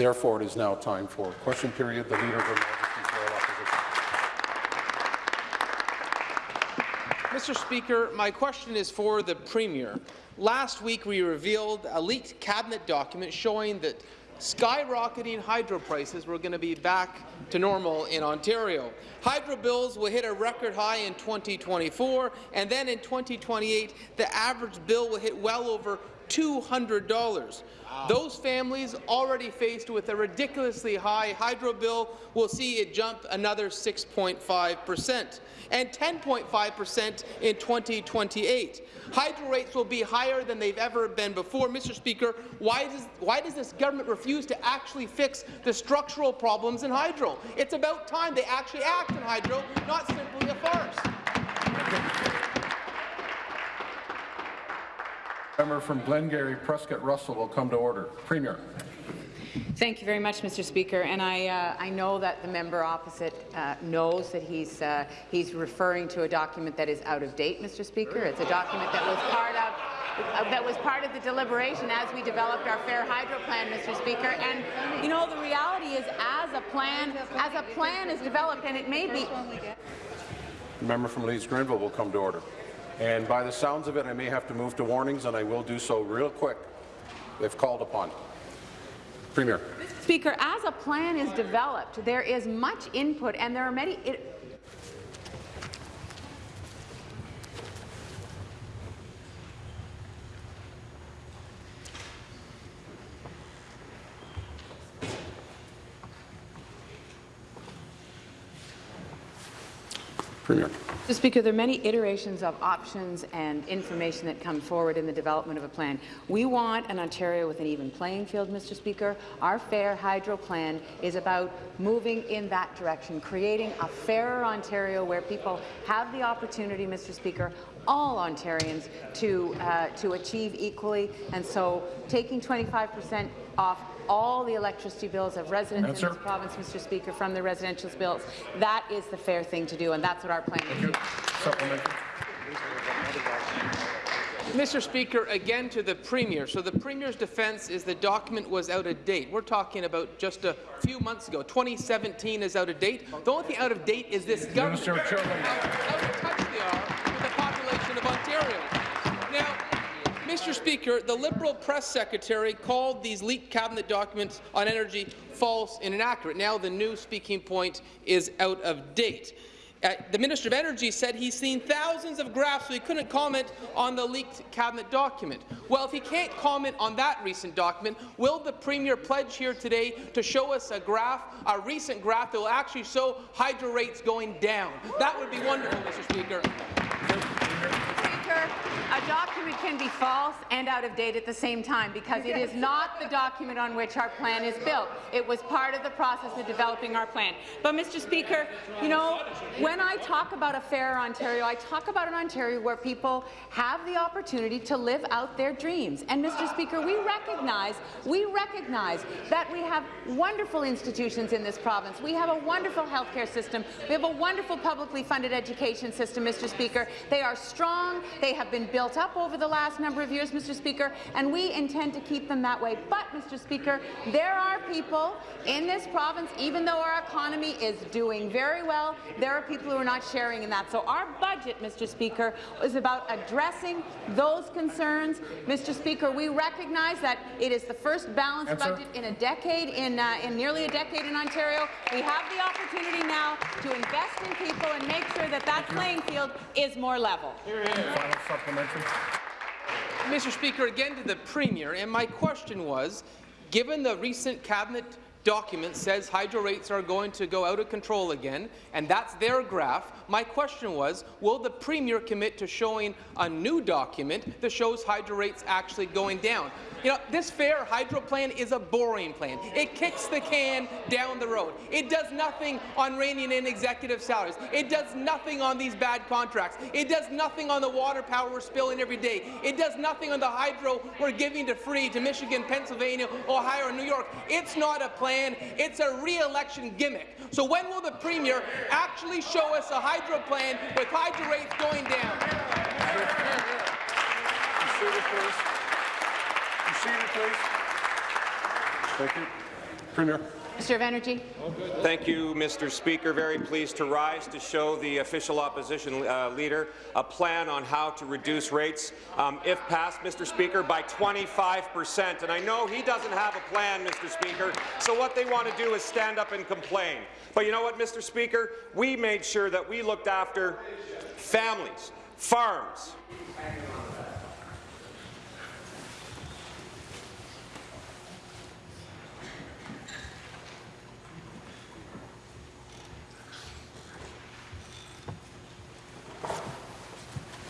Therefore, it is now time for question period. The Leader of the Majesty's Loyal Opposition. Mr. Speaker, my question is for the Premier. Last week, we revealed a leaked cabinet document showing that skyrocketing hydro prices were going to be back to normal in Ontario. Hydro bills will hit a record high in 2024, and then in 2028, the average bill will hit well over $200. Wow. Those families already faced with a ridiculously high hydro bill will see it jump another 6.5 percent and 10.5 percent in 2028. Hydro rates will be higher than they've ever been before. Mr. Speaker, why does, why does this government refuse to actually fix the structural problems in hydro? It's about time they actually act in hydro, not simply a farce. Member from Glengarry, Prescott Russell will come to order. Premier. Thank you very much, Mr. Speaker. And I, uh, I know that the member opposite uh, knows that he's, uh, he's referring to a document that is out of date, Mr. Speaker. It's a document that was part of uh, that was part of the deliberation as we developed our Fair Hydro Plan, Mr. Speaker. And you know, the reality is, as a plan, as a plan is developed, and it may be. The member from Leeds Grenville will come to order. And by the sounds of it, I may have to move to warnings, and I will do so real quick if called upon. Premier. Speaker, as a plan is developed, there is much input, and there are many. It, Premier. Mr. Speaker, there are many iterations of options and information that come forward in the development of a plan. We want an Ontario with an even playing field, Mr. Speaker. Our Fair Hydro Plan is about moving in that direction, creating a fairer Ontario where people have the opportunity, Mr. Speaker, all Ontarians to, uh, to achieve equally. And so taking 25 percent off all the electricity bills of residents Answer. in this province, Mr. Speaker, from the residential bills. That is the fair thing to do, and that's what our plan is. Mr. Speaker, again to the Premier. So the Premier's defence is the document was out of date. We're talking about just a few months ago. 2017 is out of date. The only thing out of date is this government. Minister, how, how touch they are with the population of Ontario. Mr. Speaker, the Liberal press secretary called these leaked cabinet documents on energy false and inaccurate. Now the new speaking point is out of date. Uh, the Minister of Energy said he's seen thousands of graphs, so he couldn't comment on the leaked cabinet document. Well, if he can't comment on that recent document, will the Premier pledge here today to show us a graph, a recent graph that will actually show hydro rates going down? That would be wonderful, Mr. Speaker. Speaker, a document can be false and out of date at the same time because it is not the document on which our plan is built. It was part of the process of developing our plan. But, Mr. Speaker, you know, when I talk about a fair Ontario, I talk about an Ontario where people have the opportunity to live out their dreams. And, Mr. Speaker, we recognize, we recognize that we have wonderful institutions in this province. We have a wonderful healthcare system. We have a wonderful publicly funded education system, Mr. Speaker. They are strong. They have been built up over the last number of years, Mr. Speaker, and we intend to keep them that way. But, Mr. Speaker, there are people in this province, even though our economy is doing very well, there are people who are not sharing in that. So our budget, Mr. Speaker, is about addressing those concerns. Mr. Speaker, we recognize that it is the first balanced Answer. budget in a decade, in, uh, in nearly a decade in Ontario. We have the opportunity now to invest in people and make sure that that playing field is more level. Here, here. Mr. Speaker, again to the Premier, and my question was, given the recent cabinet document says hydro rates are going to go out of control again, and that's their graph. My question was, will the Premier commit to showing a new document that shows hydro rates actually going down? You know, this fair hydro plan is a boring plan. It kicks the can down the road. It does nothing on reining in executive salaries. It does nothing on these bad contracts. It does nothing on the water power we're spilling every day. It does nothing on the hydro we're giving to free to Michigan, Pennsylvania, Ohio, and New York. It's not a plan. It's a re-election gimmick. So when will the Premier actually show us a hydro plan with hydro rates going down? Thank you. Premier. Minister of Energy. Thank you, Mr. Speaker. Very pleased to rise to show the official opposition uh, leader a plan on how to reduce rates, um, if passed, Mr. Speaker, by 25 percent. And I know he doesn't have a plan, Mr. Speaker, so what they want to do is stand up and complain. But you know what, Mr. Speaker? We made sure that we looked after families, farms,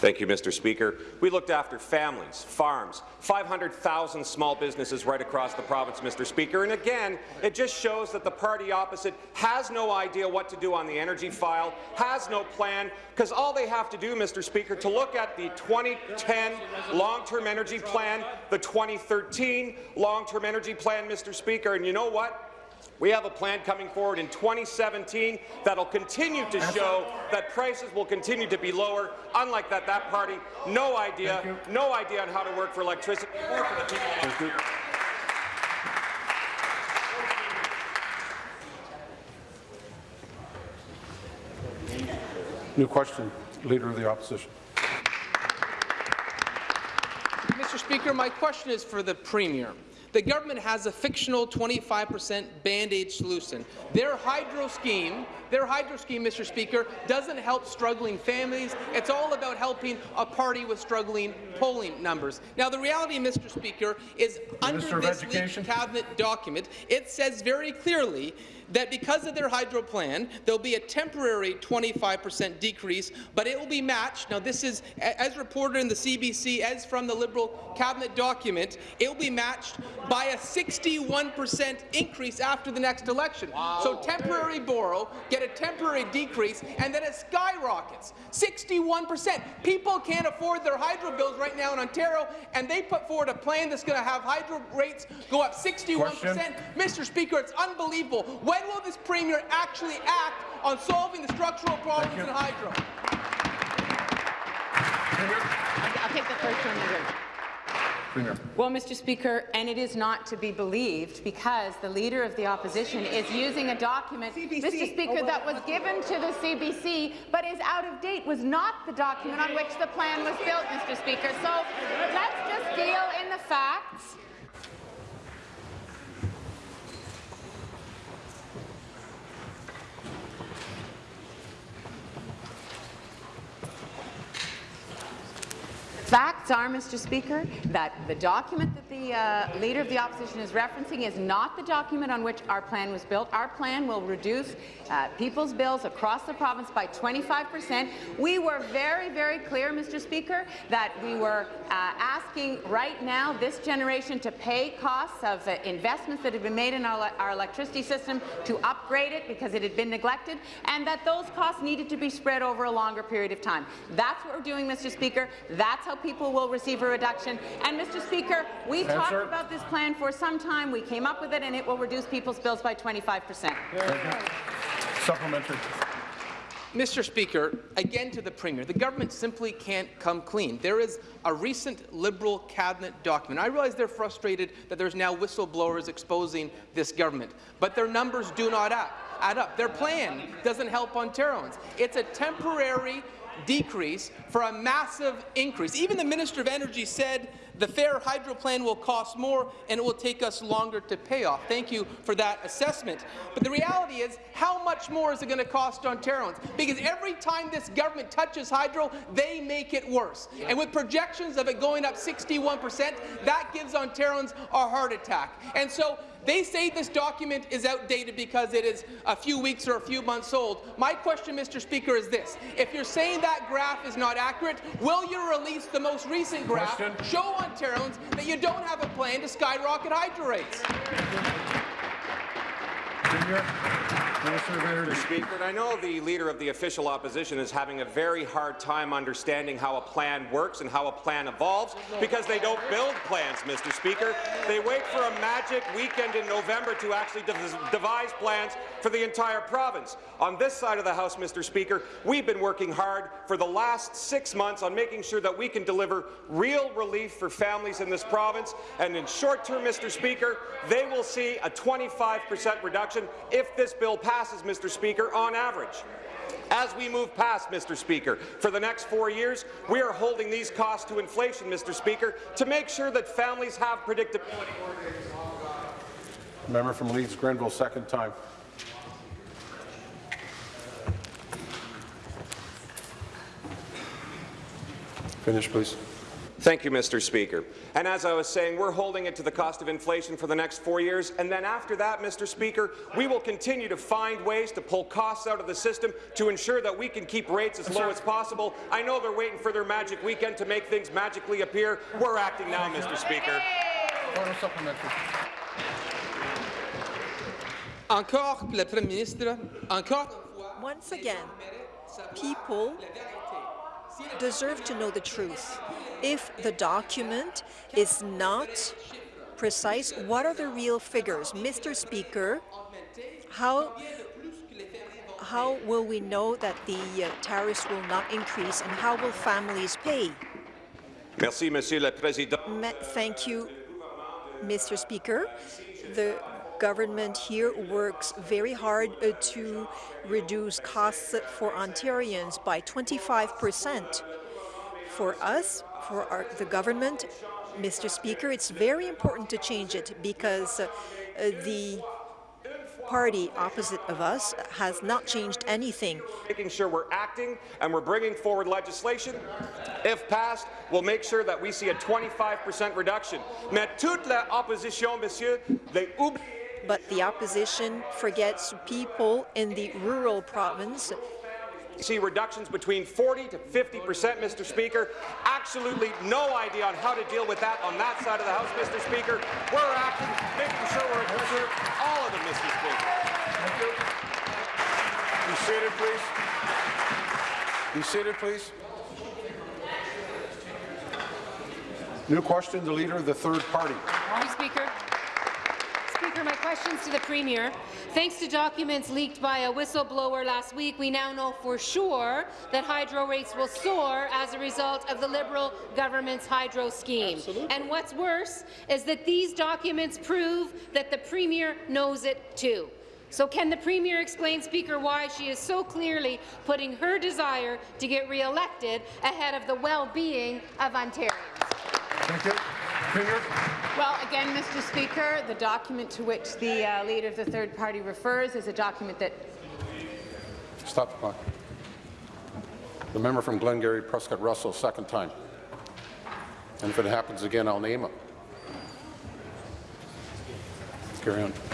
Thank you, Mr. Speaker. We looked after families, farms, 500,000 small businesses right across the province, Mr. Speaker. And again, it just shows that the party opposite has no idea what to do on the energy file, has no plan, because all they have to do, Mr. Speaker, to look at the 2010 long-term energy plan, the 2013 long-term energy plan, Mr. Speaker, and you know what? We have a plan coming forward in 2017 that'll continue to show that prices will continue to be lower. Unlike that, that party, no idea, no idea on how to work for electricity or for the people. Thank you. New question, Leader of the Opposition. Mr. Speaker, my question is for the Premier. The government has a fictional 25% Band-Aid solution. Their hydro scheme, their hydro scheme, Mr. Speaker, doesn't help struggling families. It's all about helping a party with struggling polling numbers. Now, the reality, Mr. Speaker, is Minister under this leaked cabinet document, it says very clearly that because of their hydro plan, there'll be a temporary 25% decrease, but it will be matched. Now, this is, as reported in the CBC, as from the Liberal cabinet document, it will be matched by a 61% increase after the next election. So temporary borrow, get a temporary decrease, and then it skyrockets. 61%. People can't afford their hydro bills right now in Ontario, and they put forward a plan that's going to have hydro rates go up 61%. Question. Mr. Speaker, it's unbelievable. When will this Premier actually act on solving the structural problems in hydro? I'll I'll take the first one. Leader. Premier. Well, Mr. Speaker, and it is not to be believed because the Leader of the Opposition is using a document, Mr. Oh, Speaker, that was given to the CBC but is out of date, was not the document on which the plan was built, Mr. Speaker. So let's just deal in the facts. Facts are, Mr. Speaker, that the document that the uh, Leader of the Opposition is referencing is not the document on which our plan was built. Our plan will reduce uh, people's bills across the province by 25 percent. We were very, very clear, Mr. Speaker, that we were uh, asking right now this generation to pay costs of investments that have been made in our, our electricity system to upgrade it because it had been neglected, and that those costs needed to be spread over a longer period of time. That's what we're doing, Mr. Speaker. That's how people will receive a reduction. And, Mr. Speaker, we talked about this plan for some time. We came up with it, and it will reduce people's bills by 25 percent. Supplementary. Mr. Speaker, again to the Premier, the government simply can't come clean. There is a recent Liberal cabinet document. I realize they're frustrated that there's now whistleblowers exposing this government, but their numbers do not add, add up. Their plan doesn't help Ontarians. It's a temporary decrease for a massive increase. Even the Minister of Energy said the fair hydro plan will cost more and it will take us longer to pay off. Thank you for that assessment. But the reality is, how much more is it going to cost Ontarians? Because every time this government touches hydro, they make it worse. And with projections of it going up 61%, that gives Ontarians a heart attack. And so they say this document is outdated because it is a few weeks or a few months old. My question, Mr. Speaker, is this. If you're saying that graph is not accurate, will you release the most recent graph, Question. show Ontarians that you don't have a plan to skyrocket hydro rates? Energy. Speaker, and I know the Leader of the official opposition is having a very hard time understanding how a plan works and how a plan evolves because they don't build plans, Mr. Speaker. They wait for a magic weekend in November to actually dev devise plans for the entire province. On this side of the House, Mr. Speaker, we've been working hard for the last six months on making sure that we can deliver real relief for families in this province, and in short term, Mr. Speaker, they will see a 25 percent reduction if this bill passes, Mr. Speaker, on average. As we move past, Mr. Speaker, for the next four years, we are holding these costs to inflation, Mr. Speaker, to make sure that families have predictability. Member from Leeds Grenville, second time. Finish, please. Thank you, Mr. Speaker. And as I was saying, we're holding it to the cost of inflation for the next four years, and then after that, Mr. Speaker, we will continue to find ways to pull costs out of the system to ensure that we can keep rates as low as possible. I know they're waiting for their magic weekend to make things magically appear. We're acting now, Mr. Speaker. Order supplementary. Encore pour le Premier ministre, encore Once again, people deserve to know the truth. If the document is not precise, what are the real figures? Mr. Speaker, how, how will we know that the uh, tariffs will not increase and how will families pay? Merci, Monsieur le Président. Ma- Thank you, Mr. Speaker. The government here works very hard uh, to reduce costs for Ontarians by 25 percent. For us, for our, the government, Mr. Speaker, it's very important to change it because uh, the party opposite of us has not changed anything. making sure we're acting and we're bringing forward legislation. If passed, we'll make sure that we see a 25% reduction. Mais toute l'opposition, monsieur, oublie But the opposition forgets people in the rural province see reductions between 40 to 50 percent, Mr. Speaker. Absolutely no idea on how to deal with that on that side of the House, Mr. Speaker. We're acting, making sure we're addressing all of them, Mr. Speaker. Thank you. Be seated, please. Be seated, please. New question, the Leader of the Third Party. Mr. Speaker. Speaker, my question's to the Premier. Thanks to documents leaked by a whistleblower last week, we now know for sure that hydro rates will soar as a result of the Liberal government's hydro scheme. Absolutely. And what's worse is that these documents prove that the Premier knows it too. So can the Premier explain, Speaker, why she is so clearly putting her desire to get re-elected ahead of the well-being of Ontarians? Thank you. Premier. Well, again, Mr. Speaker, the document to which the uh, Leader of the Third Party refers is a document that Stop the clock. The member from Glengarry, Prescott Russell, second time. And if it happens again, I'll name him.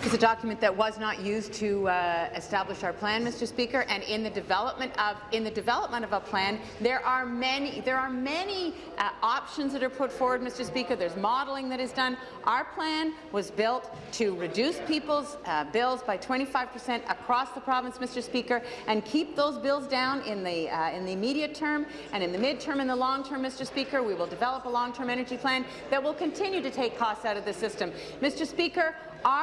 Is a document that was not used to uh, establish our plan, Mr. Speaker. And in the development of in the development of a plan, there are many there are many uh, options that are put forward, Mr. Speaker. There's modelling that is done. Our plan was built to reduce people's uh, bills by 25 percent across the province, Mr. Speaker, and keep those bills down in the uh, in the immediate term and in the midterm and the long term, Mr. Speaker. We will develop a long-term energy plan that will continue to take costs out of the system, Mr. Speaker. Our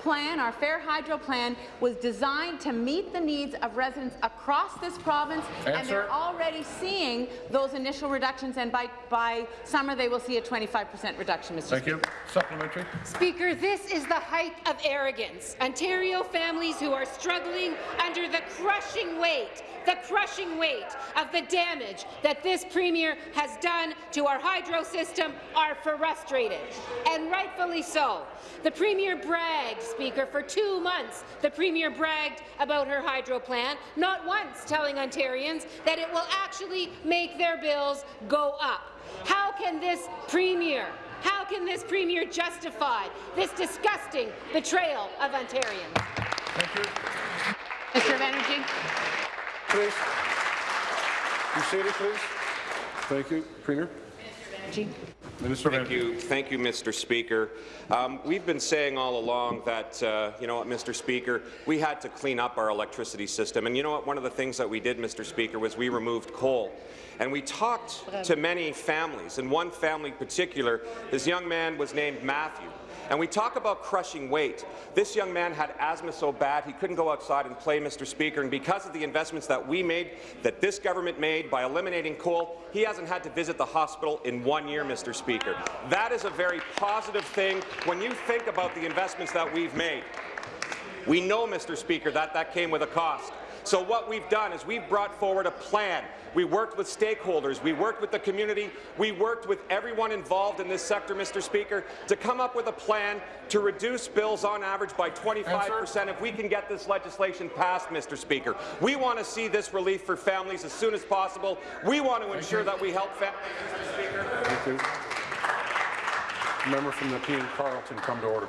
plan, our Fair Hydro plan, was designed to meet the needs of residents across this province, and they're already seeing those initial reductions, and by, by summer they will see a 25% reduction, Mr. Thank you. Supplementary. Speaker, this is the height of arrogance. Ontario families who are struggling under the crushing weight, the crushing weight of the damage that this Premier has done to our hydro system are frustrated, and rightfully so. The Premier bragged, Speaker, for two months. The Premier bragged about her hydro plan, not once telling Ontarians that it will actually make their bills go up. How can this Premier how can this Premier justify this disgusting betrayal of Ontarians? Thank you. Minister of Energy. Please. Be seated, please. Thank you. Premier. Minister of Energy. Minister Thank you, thank you, Mr. Speaker. Um, we've been saying all along that, uh, you know what, Mr. Speaker, we had to clean up our electricity system. And you know what? One of the things that we did, Mr. Speaker, was we removed coal. And we talked to many families, and one family in particular, this young man was named Matthew. And we talk about crushing weight. This young man had asthma so bad he couldn't go outside and play, Mr. Speaker, and because of the investments that we made, that this government made by eliminating coal, he hasn't had to visit the hospital in one year, Mr. Speaker. That is a very positive thing when you think about the investments that we've made. We know, Mr. Speaker, that that came with a cost. So what we've done is we've brought forward a plan. We worked with stakeholders, we worked with the community, we worked with everyone involved in this sector, Mr. Speaker, to come up with a plan to reduce bills on average by 25 percent if we can get this legislation passed, Mr. Speaker. We want to see this relief for families as soon as possible. We want to ensure that we help families, Mr. Speaker. Thank you. Member from Nepean Carleton, come to order.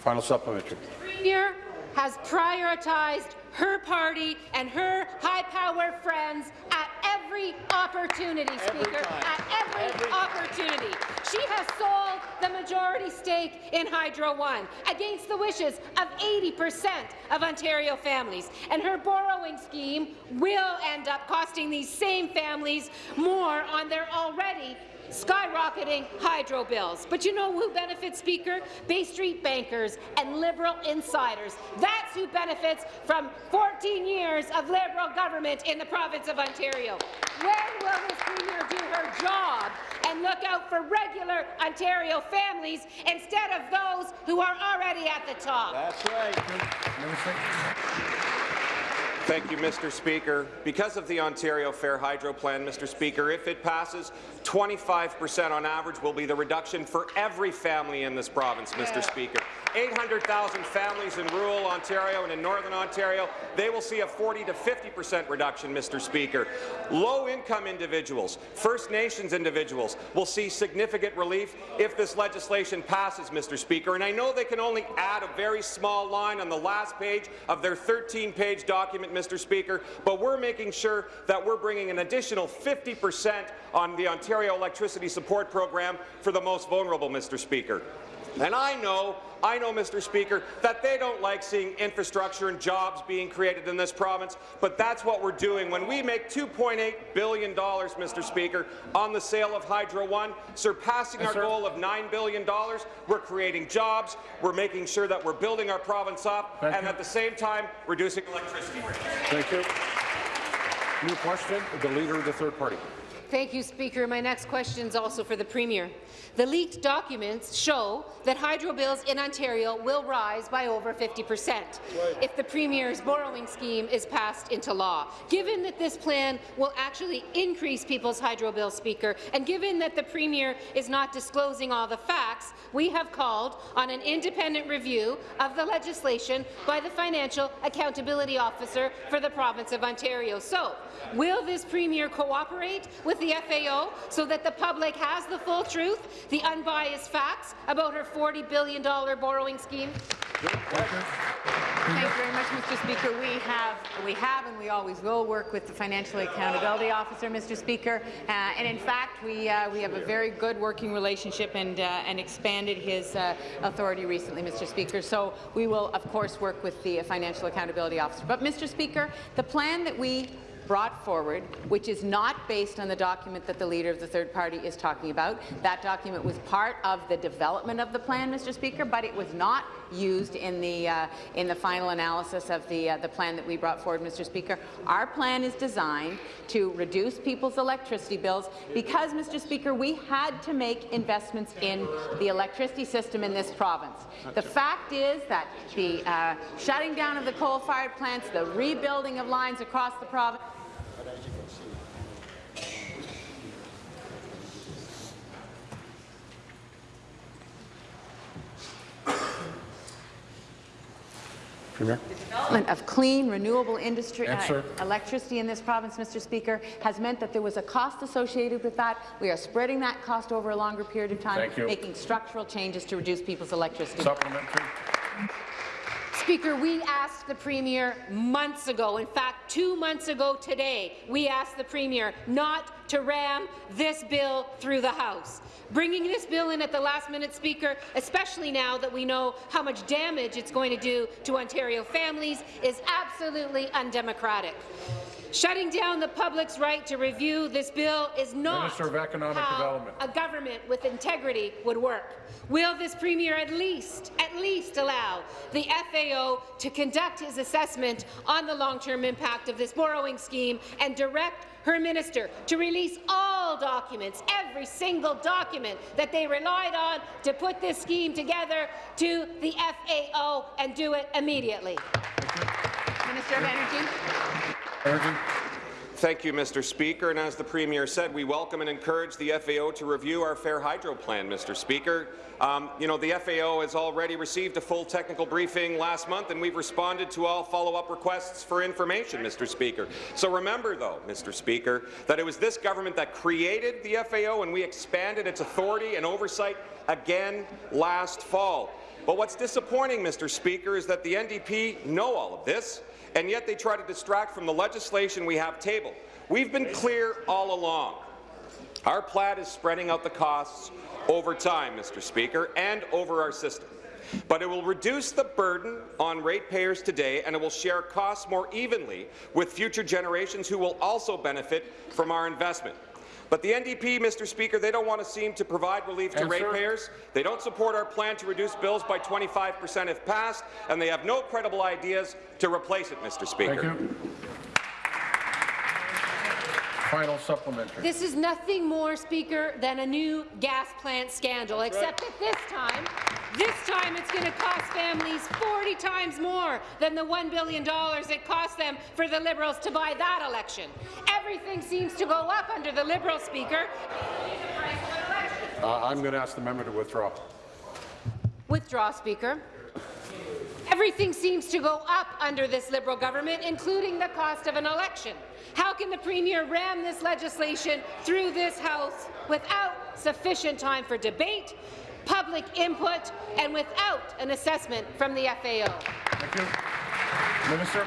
Final supplementary. Premier has prioritized her party and her high-power friends at every opportunity, Speaker, at every, opportunity. She has sold the majority stake in Hydro One against the wishes of 80% of Ontario families, and her borrowing scheme will end up costing these same families more on their already skyrocketing hydro bills. But you know who benefits, Speaker? Bay Street bankers and Liberal insiders. That's who benefits from 14 years of Liberal government in the province of Ontario. When will this Premier do her job and look out for regular Ontario families instead of those who are already at the top? That's right. Thank you, Mr. Speaker. Because of the Ontario Fair Hydro Plan, Mr. Speaker, if it passes, 25 percent on average will be the reduction for every family in this province, Mr. Speaker. 800,000 families in rural Ontario and in Northern Ontario, they will see a 40 to 50 percent reduction, Mr. Speaker. Low-income individuals, First Nations individuals will see significant relief if this legislation passes, Mr. Speaker. And I know they can only add a very small line on the last page of their 13-page document, Mr. Speaker, but we're making sure that we're bringing an additional 50 percent on the Ontario Electricity Support Program for the most vulnerable, Mr. Speaker. And I know, I know, Mr. Speaker, that they don't like seeing infrastructure and jobs being created in this province, but that's what we're doing. When we make $2.8 billion, Mr. Speaker, on the sale of Hydro One, surpassing Yes, our sir. goal of $9 billion, we're creating jobs, we're making sure that we're building our province up, Thank and you. at the same time, reducing electricity rates. Thank you. New question, the Leader of the Third Party. Thank you, Speaker. My next question is also for the Premier. The leaked documents show that hydro bills in Ontario will rise by over 50 percent if the Premier's borrowing scheme is passed into law. Given that this plan will actually increase people's hydro bills, Speaker, and given that the Premier is not disclosing all the facts, we have called on an independent review of the legislation by the Financial Accountability Officer for the province of Ontario. So, will this Premier cooperate with the FAO so that the public has the full truth, the unbiased facts about her $40 billion borrowing scheme? Thank you very much, Mr. Speaker. We have, we have, and we always will work with the Financial Accountability Officer, Mr. Speaker. Uh, and in fact, we uh, we have a very good working relationship and uh, and expanded his uh, authority recently, Mr. Speaker. So we will, of course, work with the Financial Accountability Officer. But, Mr. Speaker, the plan that we brought forward, which is not based on the document that the leader of the third party is talking about. That document was part of the development of the plan, Mr. Speaker, but it was not used in the uh, in the final analysis of the uh, the plan that we brought forward, Mr. Speaker. Our plan is designed to reduce people's electricity bills because, Mr. Speaker, we had to make investments in the electricity system in this province. The fact is that the uh, shutting down of the coal-fired plants, the rebuilding of lines across the province. Premier. development of clean, renewable industry, uh, electricity in this province, Mr. Speaker, has meant that there was a cost associated with that. We are spreading that cost over a longer period of time, making structural changes to reduce people's electricity. Supplementary. Speaker, we asked the Premier months ago, in fact, two months ago today, we asked the Premier not to ram this bill through the House. Bringing this bill in at the last minute, Speaker, especially now that we know how much damage it's going to do to Ontario families, is absolutely undemocratic. Shutting down the public's right to review this bill is not Minister of Economic how Development. a government with integrity would work. Will this Premier at least, at least allow the FAO to conduct his assessment on the long-term impact of this borrowing scheme and direct her minister to release all documents, every single document that they relied on to put this scheme together to the FAO and do it immediately? Minister of Energy. Energy. Thank you, Mr. Speaker. And as the Premier said, we welcome and encourage the FAO to review our Fair Hydro Plan, Mr. Speaker. Um, you know, the FAO has already received a full technical briefing last month, and we've responded to all follow-up requests for information, Mr. Speaker. So remember, though, Mr. Speaker, that it was this government that created the FAO, and we expanded its authority and oversight again last fall. But what's disappointing, Mr. Speaker, is that the NDP know all of this, and yet they try to distract from the legislation we have tabled. We've been clear all along. Our plan is spreading out the costs over time, Mr. Speaker, and over our system. But it will reduce the burden on ratepayers today, and it will share costs more evenly with future generations who will also benefit from our investment. But the NDP, Mr. Speaker, they don't want to seem to provide relief to ratepayers. They don't support our plan to reduce bills by 25 percent if passed, and they have no credible ideas to replace it, Mr. Speaker. Final supplementary. This is nothing more, Speaker, than a new gas plant scandal, except that this time, this time it's going to cost families 40 times more than the $1 billion it cost them for the Liberals to buy that election. Everything seems to go up under the Liberal Speaker. Uh, I'm going to ask the member to withdraw. Withdraw, Speaker. Everything seems to go up under this Liberal government, including the cost of an election. How can the Premier ram this legislation through this House without sufficient time for debate, public input, and without an assessment from the FAO? Thank you. Minister.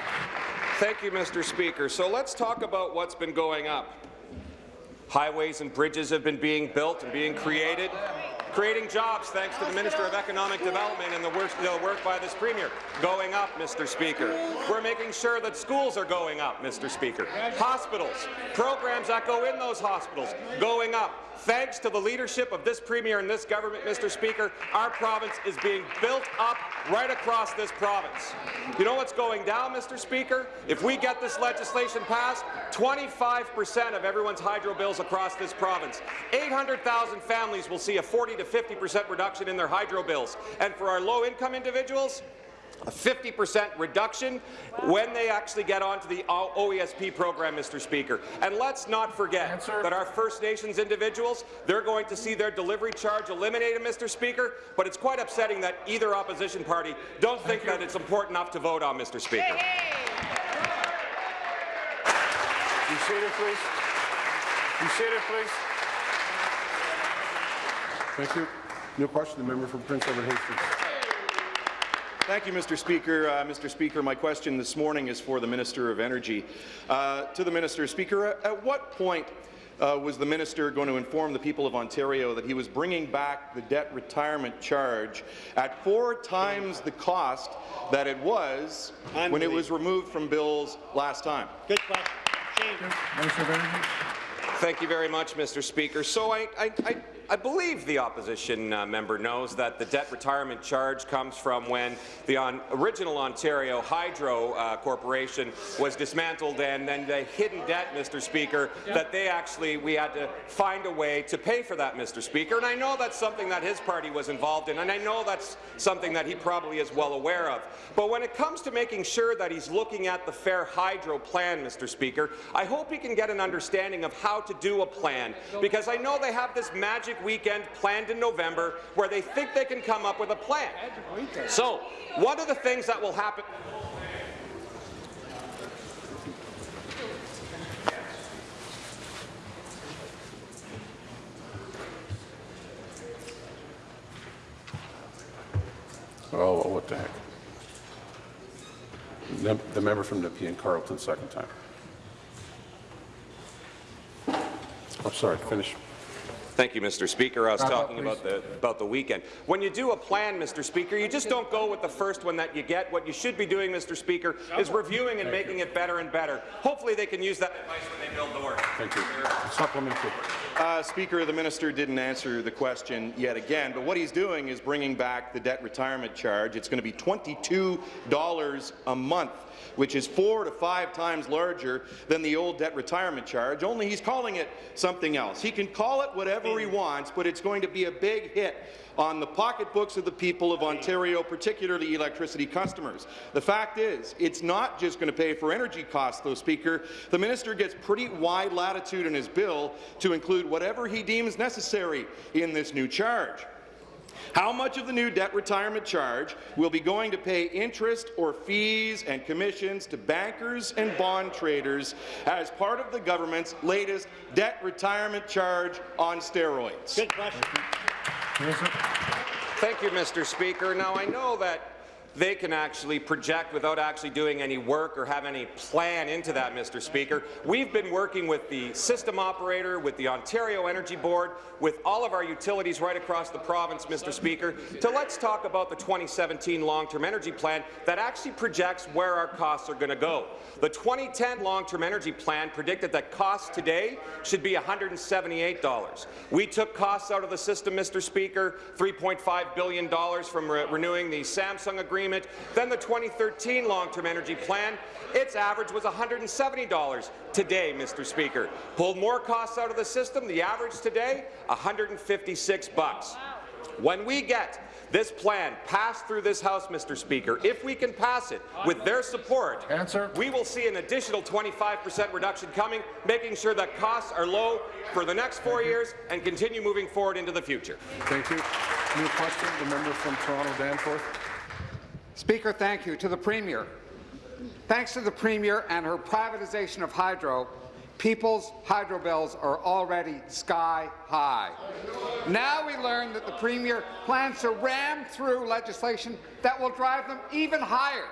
Thank you, Mr. Speaker. So let's talk about what's been going up. Highways and bridges have been being built and being created, creating jobs thanks to the Minister of Economic Development and the work, the work by this Premier. Going up, Mr. Speaker. We're making sure that schools are going up, Mr. Speaker. Hospitals, programs that go in those hospitals, going up. Thanks to the leadership of this Premier and this government, Mr. Speaker, our province is being built up right across this province. You know what's going down, Mr. Speaker? If we get this legislation passed, 25% of everyone's hydro bills across this province. 800,000 families will see a 40 to 50% reduction in their hydro bills. And for our low-income individuals, a 50% reduction when they actually get onto the OESP program, Mr. Speaker. And let's not forget Answer. that our First Nations individuals, they're going to see their delivery charge eliminated, Mr. Speaker, but it's quite upsetting that either opposition party don't think that it's important enough to vote on, Mr. Speaker. Be seated, please. Be seated, please. Thank you. New question, the member from Prince Edward Hastings. Thank you, Mr. Speaker. Uh, Mr. Speaker, my question this morning is for the Minister of Energy. Uh, to the Minister, Speaker, at, at what point uh, was the minister going to inform the people of Ontario that he was bringing back the debt retirement charge at four times the cost that it was when it was removed from bills last time? Good question. Minister of Energy. Thank you very much, Mr. Speaker. So I, I, I, I believe the opposition uh, member knows that the debt retirement charge comes from when the on, original Ontario Hydro uh, Corporation was dismantled and then the hidden debt, Mr. Speaker, that they actually, we had to find a way to pay for that, Mr. Speaker. And I know that's something that his party was involved in, and I know that's something that he probably is well aware of. But when it comes to making sure that he's looking at the Fair Hydro plan, Mr. Speaker, I hope he can get an understanding of how to do a plan, because I know they have this magic weekend planned in November where they think they can come up with a plan. So, one of the things that will happen Oh, well, what the heck. The the member from Nepean Carleton, second time. I'm sorry, finish. Thank you, Mr. Speaker. I was Wrap up, talking about the about the weekend. When you do a plan, Mr. Speaker, you just don't go with the first one that you get. What you should be doing, Mr. Speaker, is reviewing and making it better and better. Hopefully, they can use that advice when they build doors. Thank you. Supplementary. Uh, Speaker, the minister didn't answer the question yet again, but what he's doing is bringing back the debt retirement charge. It's going to be $22 a month which is four to five times larger than the old debt retirement charge, only he's calling it something else. He can call it whatever he wants, but it's going to be a big hit on the pocketbooks of the people of Ontario, particularly electricity customers. The fact is, it's not just going to pay for energy costs, though, Speaker. The minister gets pretty wide latitude in his bill to include whatever he deems necessary in this new charge. How much of the new debt retirement charge will be going to pay interest or fees and commissions to bankers and bond traders as part of the government's latest debt retirement charge on steroids? Good question. Thank you, Mr. Speaker. Now, I know that they can actually project without actually doing any work or have any plan into that, Mr. Speaker. We've been working with the system operator, with the Ontario Energy Board, with all of our utilities right across the province, Mr. Speaker, to let's talk about the 2017 long-term energy plan that actually projects where our costs are going to go. The 2010 long-term energy plan predicted that costs today should be $178. We took costs out of the system, Mr. Speaker, $3.5 billion from re renewing the Samsung agreement agreement. Then the 2013 long-term energy plan, its average was $170 today, Mr. Speaker. Pulled more costs out of the system, the average today, 156 bucks. When we get this plan passed through this House, Mr. Speaker, if we can pass it with their support, Answer. we will see an additional 25% reduction coming, making sure that costs are low for the next four years and continue moving forward into the future. Thank you. New question, the member from Toronto Danforth. Speaker, thank you. To the Premier. Thanks to the Premier and her privatization of hydro, people's hydro bills are already sky high. Now we learn that the Premier plans to ram through legislation that will drive them even higher.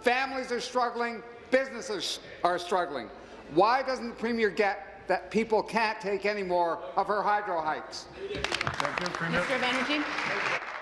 Families are struggling, businesses are struggling. Why doesn't the Premier get that people can't take any more of her hydro hikes? Thank you, Premier. Minister of Energy.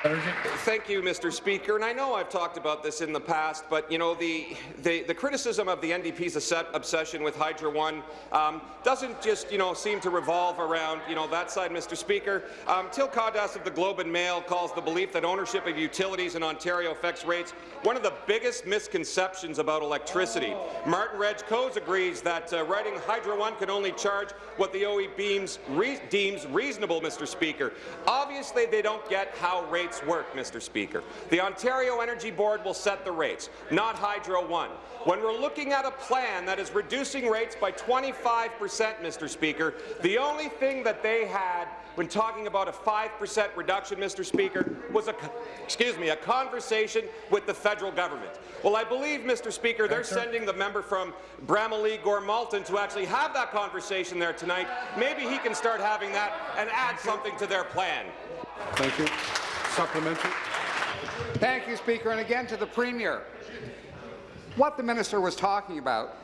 Thank you, Mr. Speaker. And I know I've talked about this in the past, but you know the the, the criticism of the NDP's obsession with Hydro One um, doesn't just you know seem to revolve around you know that side, Mr. Speaker. Um, Till of the Globe and Mail calls the belief that ownership of utilities in Ontario affects rates one of the biggest misconceptions about electricity. Martin Regg Cohn agrees that uh, writing Hydro One can only charge what the OE beams re deems reasonable, Mr. Speaker. Obviously, they don't get how rates work, Mr. Speaker. The Ontario Energy Board will set the rates, not Hydro One. When we're looking at a plan that is reducing rates by 25 percent, Mr. Speaker, the only thing that they had when talking about a 5% reduction, Mr. Speaker, was a, excuse me, a conversation with the federal government. Well, I believe, Mr. Speaker, they're sending the member from Bramalea Gore Malton to actually have that conversation there tonight. Maybe he can start having that and add something to their plan. Thank you. Supplementary. Thank you, Speaker. And again to the Premier. What the minister was talking about,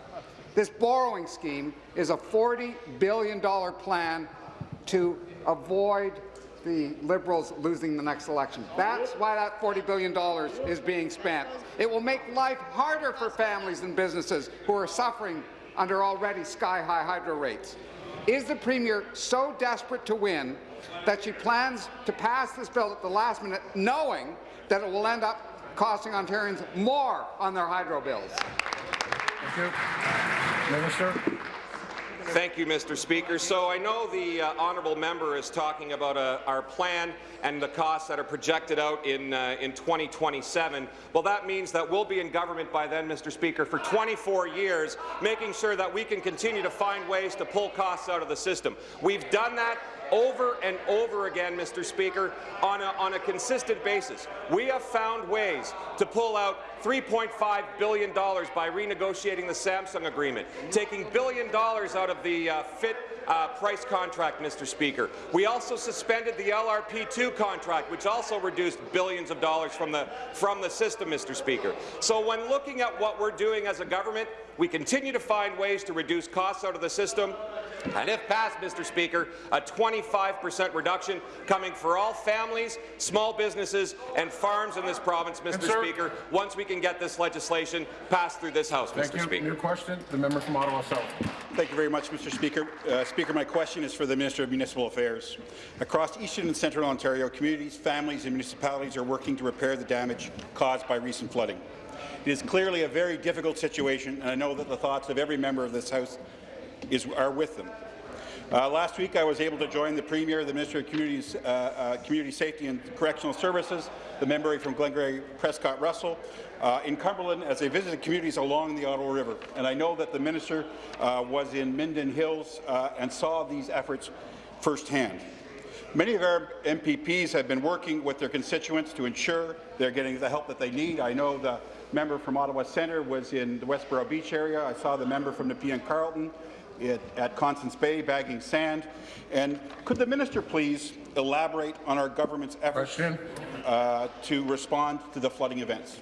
this borrowing scheme is a $40 billion plan to avoid the Liberals losing the next election. That's why that $40 billion is being spent. It will make life harder for families and businesses who are suffering under already sky-high hydro rates. Is the Premier so desperate to win that she plans to pass this bill at the last minute, knowing that it will end up costing Ontarians more on their hydro bills? Thank you. Minister. Thank you, Mr. Speaker. So I know the uh, honourable member is talking about uh, our plan and the costs that are projected out in, uh, in 2027. Well, that means that we'll be in government by then, Mr. Speaker, for 24 years, making sure that we can continue to find ways to pull costs out of the system. We've done that over and over again, Mr. Speaker, on a, on a consistent basis. We have found ways to pull out $3.5 billion by renegotiating the Samsung agreement, taking billion dollars out of the uh, FIT uh, price contract, Mr. Speaker. We also suspended the LRP2 contract, which also reduced billions of dollars from the, from the system, Mr. Speaker. So when looking at what we're doing as a government, we continue to find ways to reduce costs out of the system, and if passed, Mr. Speaker, a 25% reduction coming for all families, small businesses and farms in this province, Mr. sir. Speaker, once we can get this legislation passed through this House, Thank Mr. you. Speaker. New question, the member from Ottawa South. Thank you very much, Mr. Speaker. Uh, Speaker, my question is for the Minister of Municipal Affairs. Across eastern and central Ontario, communities, families and municipalities are working to repair the damage caused by recent flooding. It is clearly a very difficult situation, and I know that the thoughts of every member of this House is, are with them. Uh, last week, I was able to join the Premier, the Minister of Communities, uh, uh, Community Safety and Correctional Services, the member from Glengarry Prescott Russell, uh, in Cumberland as they visited communities along the Ottawa River. And I know that the Minister uh, was in Minden Hills uh, and saw these efforts firsthand. Many of our MPPs have been working with their constituents to ensure they're getting the help that they need. I know the member from Ottawa Centre was in the Westboro Beach area. I saw the member from Nepean Carleton at, at Constance Bay bagging sand. And could the minister please elaborate on our government's efforts uh, to respond to the flooding events?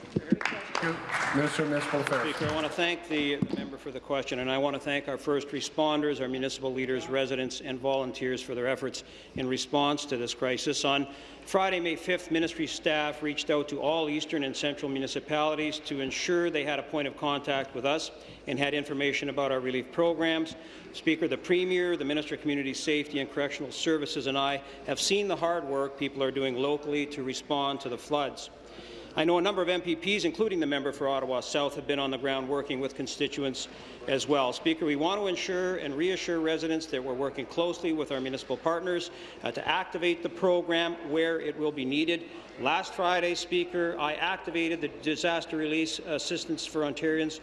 Thank. Minister of Municipal Affairs. Speaker, I want to thank the, the member for the question, and I want to thank our first responders, our municipal leaders, residents, and volunteers for their efforts in response to this crisis. On Friday, May 5th, ministry staff reached out to all eastern and central municipalities to ensure they had a point of contact with us and had information about our relief programs. Speaker, the Premier, the Minister of Community Safety and Correctional Services, and I have seen the hard work people are doing locally to respond to the floods. I know a number of MPPs, including the member for Ottawa South, have been on the ground working with constituents as well. Speaker, we want to ensure and reassure residents that we're working closely with our municipal partners uh, to activate the program where it will be needed. Last Friday, Speaker, I activated the Disaster Release Assistance for Ontarians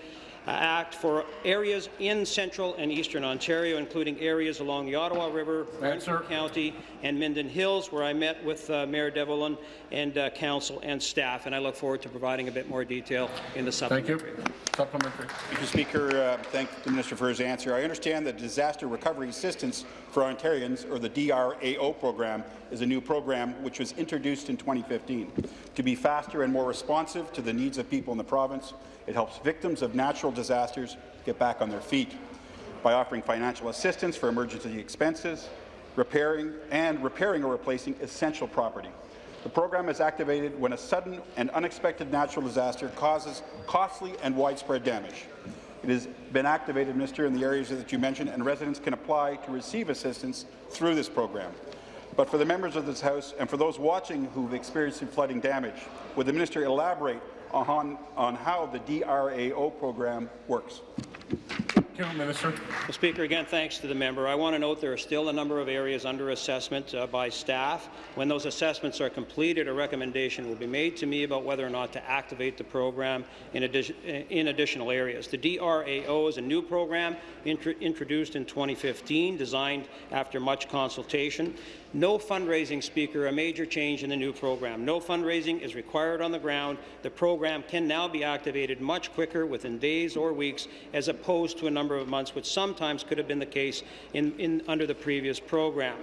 Act for areas in central and eastern Ontario, including areas along the Ottawa River, Brantford County, and Minden Hills, where I met with uh, Mayor Devolin and uh, council and staff, and I look forward to providing a bit more detail in the Thank you. Supplementary. Mr. Speaker, uh, thank the Minister for his answer. I understand that Disaster Recovery Assistance for Ontarians, or the DRAO program, is a new program which was introduced in 2015. To be faster and more responsive to the needs of people in the province, it helps victims of natural disasters get back on their feet by offering financial assistance for emergency expenses, repairing and repairing or replacing essential property. The program is activated when a sudden and unexpected natural disaster causes costly and widespread damage. It has been activated, Minister, in the areas that you mentioned, and residents can apply to receive assistance through this program. But for the members of this House and for those watching who've experienced flooding damage, would the minister elaborate on, on how the DRAO program works? Thank you, Minister. Well, Speaker, again, thanks to the member. I want to note there are still a number of areas under assessment uh, by staff. When those assessments are completed, a recommendation will be made to me about whether or not to activate the program in, addition, in additional areas. The DRAO is a new program intro introduced in 2015, designed after much consultation. No fundraising, Speaker, a major change in the new program. No fundraising is required on the ground. The program can now be activated much quicker, within days or weeks, as opposed to a number of months, which sometimes could have been the case in, in, under the previous program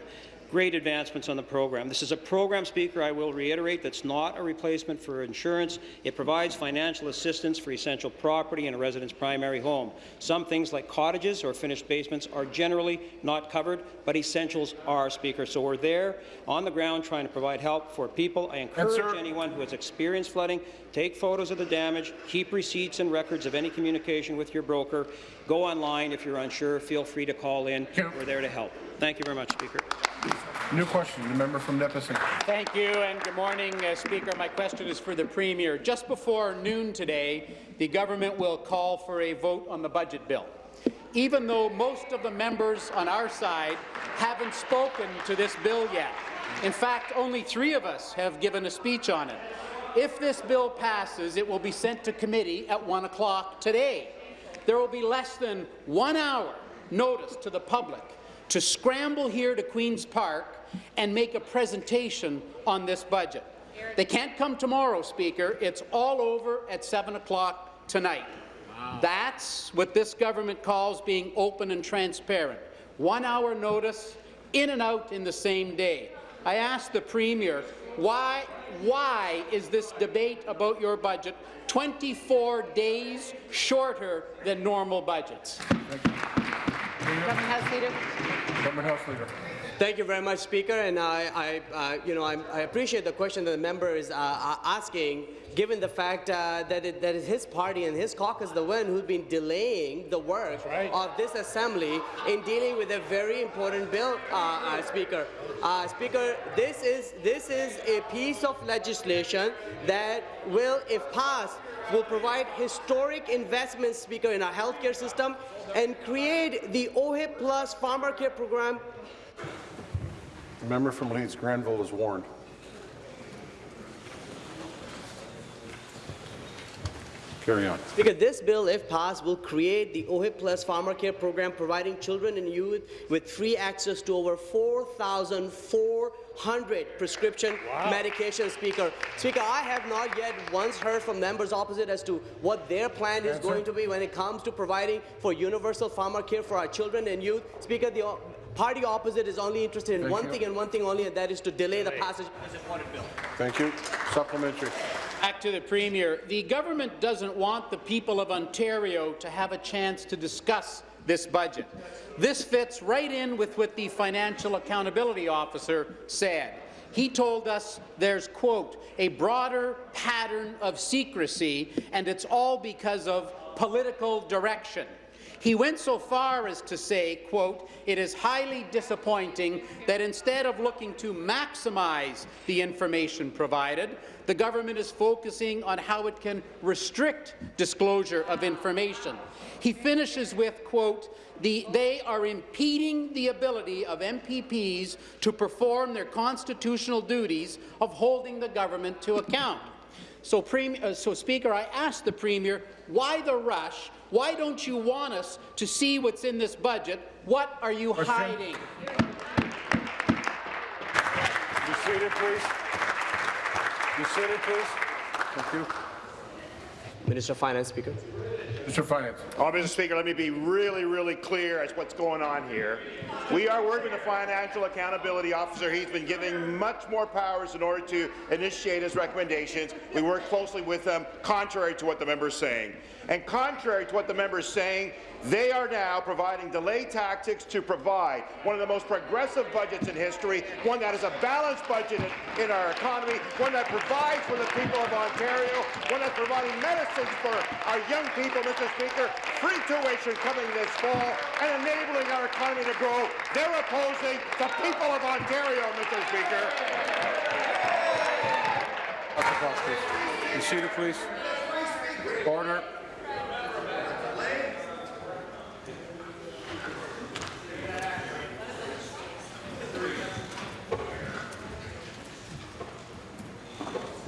great advancements on the program. This is a program, Speaker, I will reiterate, that's not a replacement for insurance. It provides financial assistance for essential property in a resident's primary home. Some things like cottages or finished basements are generally not covered, but essentials are, Speaker. So we're there on the ground trying to provide help for people. I encourage anyone who has experienced flooding, take photos of the damage, keep receipts and records of any communication with your broker. Go online if you're unsure. Feel free to call in. We're there to help. Thank you very much, Speaker. New question, the member from Nipissing. Thank you, and good morning, uh, Speaker. My question is for the Premier. Just before noon today, the government will call for a vote on the budget bill. Even though most of the members on our side haven't spoken to this bill yet. In fact, only three of us have given a speech on it. If this bill passes, it will be sent to committee at 1 o'clock today. There will be less than one hour notice to the public to scramble here to Queen's Park and make a presentation on this budget. They can't come tomorrow, Speaker. It's all over at 7 o'clock tonight. That's what this government calls being open and transparent. One hour notice, in and out in the same day. I asked the Premier, why, why is this debate about your budget 24 days shorter than normal budgets? Government House Leader. Government House Leader. Thank you very much, Speaker. And I, I uh, you know, I, I, appreciate the question that the member is uh, asking, given the fact uh, that it, that his party and his caucus the one who's been delaying the work right. of this assembly in dealing with a very important bill, uh, uh, Speaker. Uh, Speaker, this is this is a piece of legislation that will, if passed, will provide historic investments, Speaker, in our healthcare system and create the OHIP Plus Pharmacare Program the member from Leeds Grenville is warned. Carry on. Because this bill, if passed, will create the OHIP Plus Pharmacare Program, providing children and youth with free access to over 4,400 prescription wow. medications. Speaker, Speaker, I have not yet once heard from members opposite as to what their plan is going to be when it comes to providing for universal pharmacare for our children and youth. Speaker, the party opposite is only interested in Thank one you. thing and one thing only, and that is to delay, delay. the passage of this important bill. Thank you. Supplementary. Back to the Premier. The government doesn't want the people of Ontario to have a chance to discuss this budget. This fits right in with what the Financial Accountability Officer said. He told us there's, quote, a broader pattern of secrecy, and it's all because of political direction. He went so far as to say, quote, it is highly disappointing that instead of looking to maximize the information provided, the government is focusing on how it can restrict disclosure of information. He finishes with, quote, the, they are impeding the ability of MPPs to perform their constitutional duties of holding the government to account. So, uh, so, Speaker, I asked the Premier, why the rush? Why don't you want us to see what's in this budget? What are you Question. hiding? Be seated, please. Be seated, please. Thank you. Minister of Finance, Speaker. Mr. Finance. Oh, Mr. Speaker, let me be really, really clear as what's going on here. We are working with the Financial Accountability Officer. He's been given much more powers in order to initiate his recommendations. We work closely with them, contrary to what the member is saying. And contrary to what the member is saying, they are now providing delay tactics to provide one of the most progressive budgets in history, one that is a balanced budget in, our economy, one that provides for the people of Ontario, one that's providing medicines for our young people, Mr. Speaker, free tuition coming this fall, and enabling our economy to grow. They're opposing the people of Ontario, Mr. Speaker. Be seated, please. Order.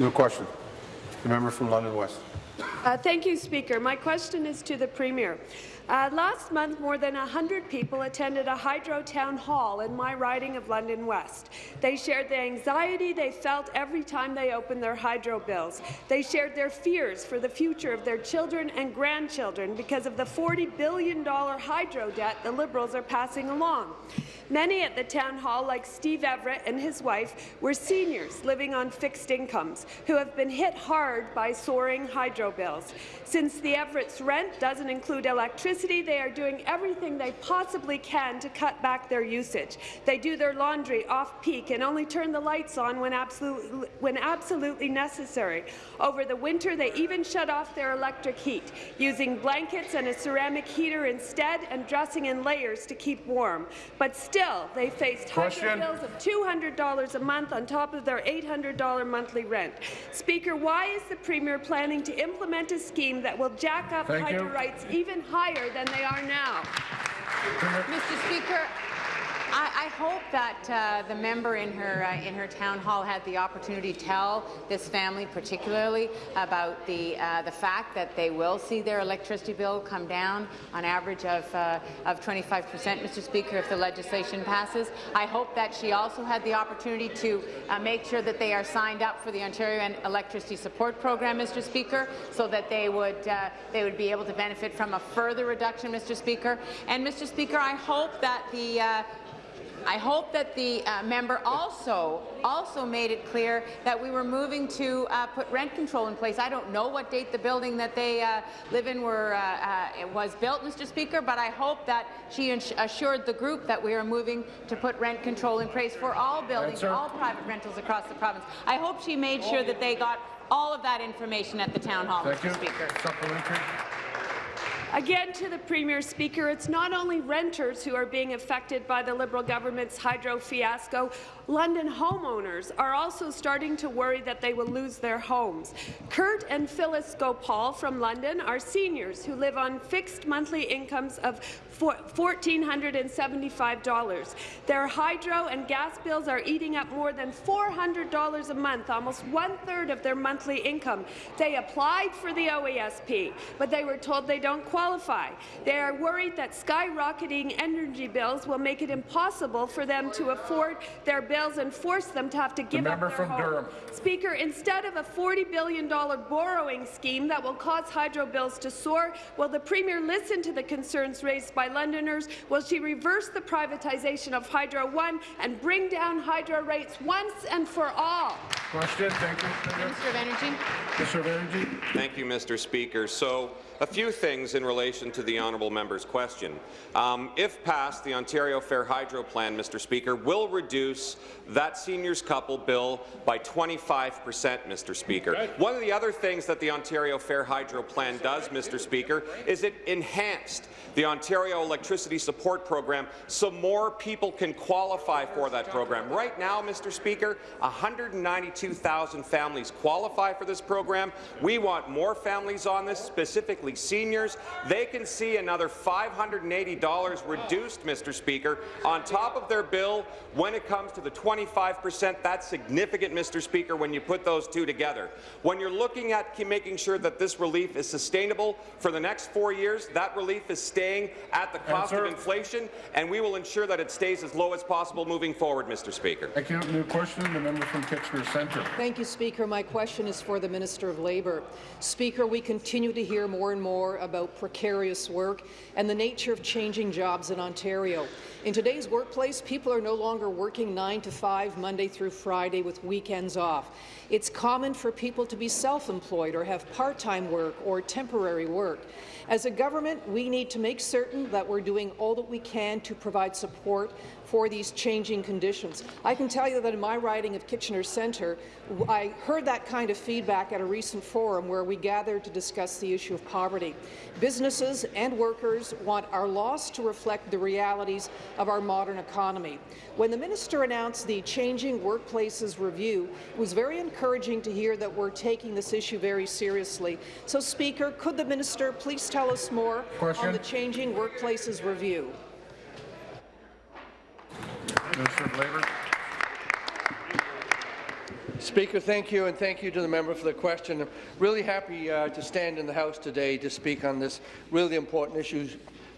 No question. The member from London West. Uh, thank you, Speaker. My question is to the Premier. Uh, last month, more than 100 people attended a hydro town hall in my riding of London West. They shared the anxiety they felt every time they opened their hydro bills. They shared their fears for the future of their children and grandchildren because of the $40 billion hydro debt the Liberals are passing along. Many at the town hall, like Steve Everett and his wife, were seniors living on fixed incomes who have been hit hard by soaring hydro bills. Since the Everett's rent doesn't include electricity, they are doing everything they possibly can to cut back their usage. They do their laundry off-peak and only turn the lights on when, absolute, when absolutely necessary. Over the winter, they even shut off their electric heat, using blankets and a ceramic heater instead and dressing in layers to keep warm. But still, they faced hydro bills of $200 a month on top of their $800 monthly rent. Speaker, why is the Premier planning to implement a scheme that will jack up Thank hydro you. rights even higher than they are now. Mr. Speaker, I, I hope that uh, the member in her uh, in her town hall had the opportunity to tell this family, particularly, about the uh, the fact that they will see their electricity bill come down on average of uh, of 25 percent, Mr. Speaker, if the legislation passes. I hope that she also had the opportunity to uh, make sure that they are signed up for the Ontario Electricity Support Program, Mr. Speaker, so that they would uh, they would be able to benefit from a further reduction, Mr. Speaker. And Mr. Speaker, I hope that the I hope that the uh, member also also made it clear that we were moving to uh, put rent control in place. I don't know what date the building that they uh, live in were, uh, uh, was built, Mr. Speaker, but I hope that she assured the group that we are moving to put rent control in place for all buildings, all private rentals across the province. I hope she made sure that they got all of that information at the town hall, Thank Mr. you. Speaker. Supplementary. Again to the Premier Speaker, it's not only renters who are being affected by the Liberal government's hydro fiasco. London homeowners are also starting to worry that they will lose their homes. Kurt and Phyllis Gopal from London are seniors who live on fixed monthly incomes of $1,475. Their hydro and gas bills are eating up more than $400 a month, almost one-third of their monthly income. They applied for the OESP, but they were told they don't qualify. They are worried that skyrocketing energy bills will make it impossible for them to afford their bills and force them to have to give the up their from home. Durham. Speaker, instead of a $40 billion borrowing scheme that will cause hydro bills to soar, will the Premier listen to the concerns raised by Londoners? Will she reverse the privatization of Hydro One and bring down hydro rates once and for all? Question. Thank you. Minister of Energy. Minister of Energy. Thank you, Mr. Speaker. So, a few things in relation to the honourable member's question. Um, if passed, the Ontario Fair Hydro Plan, Mr. Speaker, will reduce that seniors couple bill by 25 percent, Mr. Speaker. One of the other things that the Ontario Fair Hydro Plan does, Mr. Speaker, is it enhanced the Ontario Electricity Support Program so more people can qualify for that program. Right now, Mr. Speaker, 192,000 families qualify for this program. We want more families on this, specifically seniors. They can see another $580 reduced, Mr. Speaker, on top of their bill when it comes to the 25 percent. That's significant, Mr. Speaker, when you put those two together. When you're looking at making sure that this relief is sustainable for the next four years, that relief is staying at the cost Answer. of inflation, and we will ensure that it stays as low as possible moving forward, Mr. Speaker. Thank you. New question. The member from Kitchener Centre. Thank you, Speaker. My question is for the Minister of Labour. Speaker, we continue to hear more and more about precarious work and the nature of changing jobs in Ontario. In today's workplace, people are no longer working 9 to 5, Monday through Friday, with weekends off. It's common for people to be self-employed or have part-time work or temporary work. As a government, we need to make certain that we're doing all that we can to provide support for these changing conditions. I can tell you that in my riding of Kitchener Centre, I heard that kind of feedback at a recent forum where we gathered to discuss the issue of poverty. Businesses and workers want our laws to reflect the realities of our modern economy. When the minister announced the Changing Workplaces Review, it was very encouraging to hear that we're taking this issue very seriously. So, Speaker, could the minister please tell us more Question. on the Changing Workplaces Review? Minister of Labour. Speaker, thank you, and thank you to the member for the question. I'm really happy uh, to stand in the House today to speak on this really important issue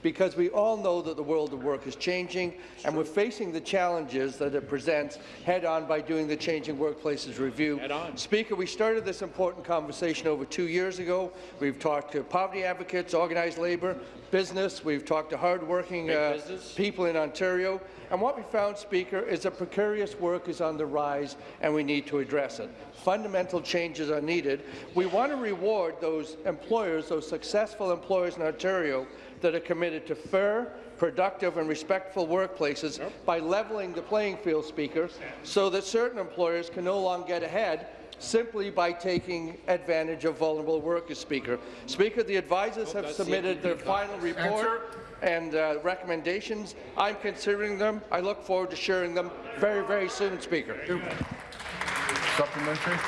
because we all know that the world of work is changing and we're facing the challenges that it presents head-on by doing the Changing Workplaces Review. Speaker, we started this important conversation over two years ago. We've talked to poverty advocates, organized labour, business. We've talked to hard-working uh, people in Ontario. And what we found, Speaker, is that precarious work is on the rise and we need to address it. Fundamental changes are needed. We want to reward those employers, those successful employers in Ontario that are committed to fair, productive and respectful workplaces by leveling the playing field, Speaker, so that certain employers can no longer get ahead simply by taking advantage of vulnerable workers, Speaker. Speaker, the advisors have submitted their final report and uh, recommendations. I'm considering them. I look forward to sharing them very, very soon, Speaker. Supplementary.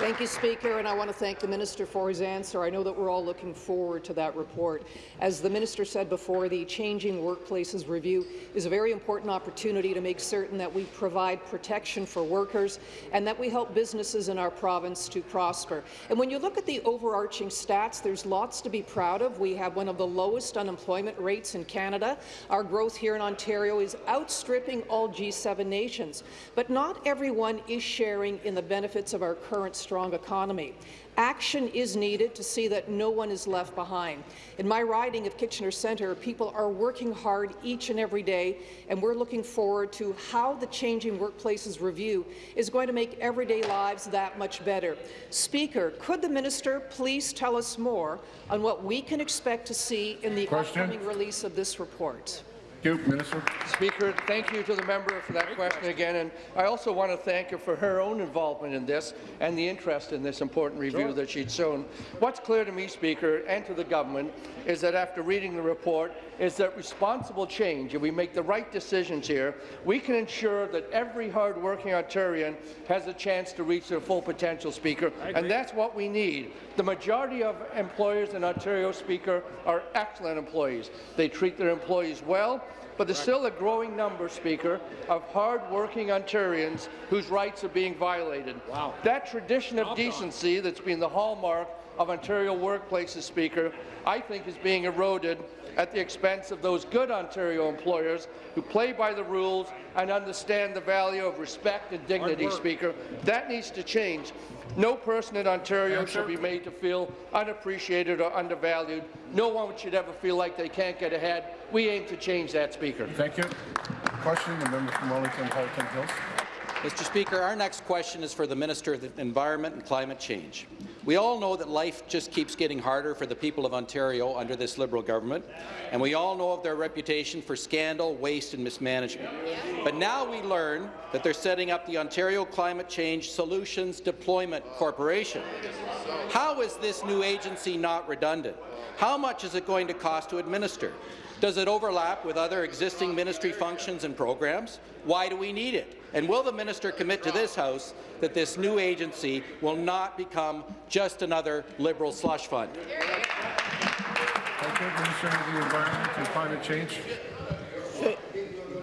Thank you, Speaker, and I want to thank the Minister for his answer. I know that we're all looking forward to that report. As the Minister said before, the Changing Workplaces Review is a very important opportunity to make certain that we provide protection for workers and that we help businesses in our province to prosper. And when you look at the overarching stats, there's lots to be proud of. We have one of the lowest unemployment rates in Canada. Our growth here in Ontario is outstripping all G7 nations. But not everyone is sharing in the benefits of our current strong economy. Action is needed to see that no one is left behind. In my riding of Kitchener Centre, people are working hard each and every day, and we're looking forward to how the Changing Workplaces Review is going to make everyday lives that much better. Speaker, could the minister please tell us more on what we can expect to see in the Question. upcoming release of this report? You, Minister. Speaker, thank you to the member for that question again, and I also want to thank her for her own involvement in this and the interest in this important review that she'd shown. What's clear to me, Speaker, and to the government, is that after reading the report, is that responsible change, if we make the right decisions here, we can ensure that every hard-working Ontarian has a chance to reach their full potential, Speaker, and that's what we need. The majority of employers in Ontario, Speaker, are excellent employees. They treat their employees well, but there's still a growing number, Speaker, of hard-working Ontarians whose rights are being violated. Wow. That tradition of decency that's been the hallmark of Ontario workplaces, Speaker, I think is being eroded at the expense of those good Ontario employers who play by the rules and understand the value of respect and dignity, Speaker. That needs to change. No person in Ontario should be made to feel unappreciated or undervalued. No one should ever feel like they can't get ahead. We aim to change that, Speaker. Thank you. Question, the member from Wellington, Halton Hills. Mr. Speaker, our next question is for the Minister of the Environment and Climate Change. We all know that life just keeps getting harder for the people of Ontario under this Liberal government, and we all know of their reputation for scandal, waste and mismanagement. But now we learn that they're setting up the Ontario Climate Change Solutions Deployment Corporation. How is this new agency not redundant? How much is it going to cost to administer? Does it overlap with other existing ministry functions and programs? Why do we need it? And will the minister commit to this House that this new agency will not become just another Liberal slush fund? Thank you, Minister of the Environment and Climate Change.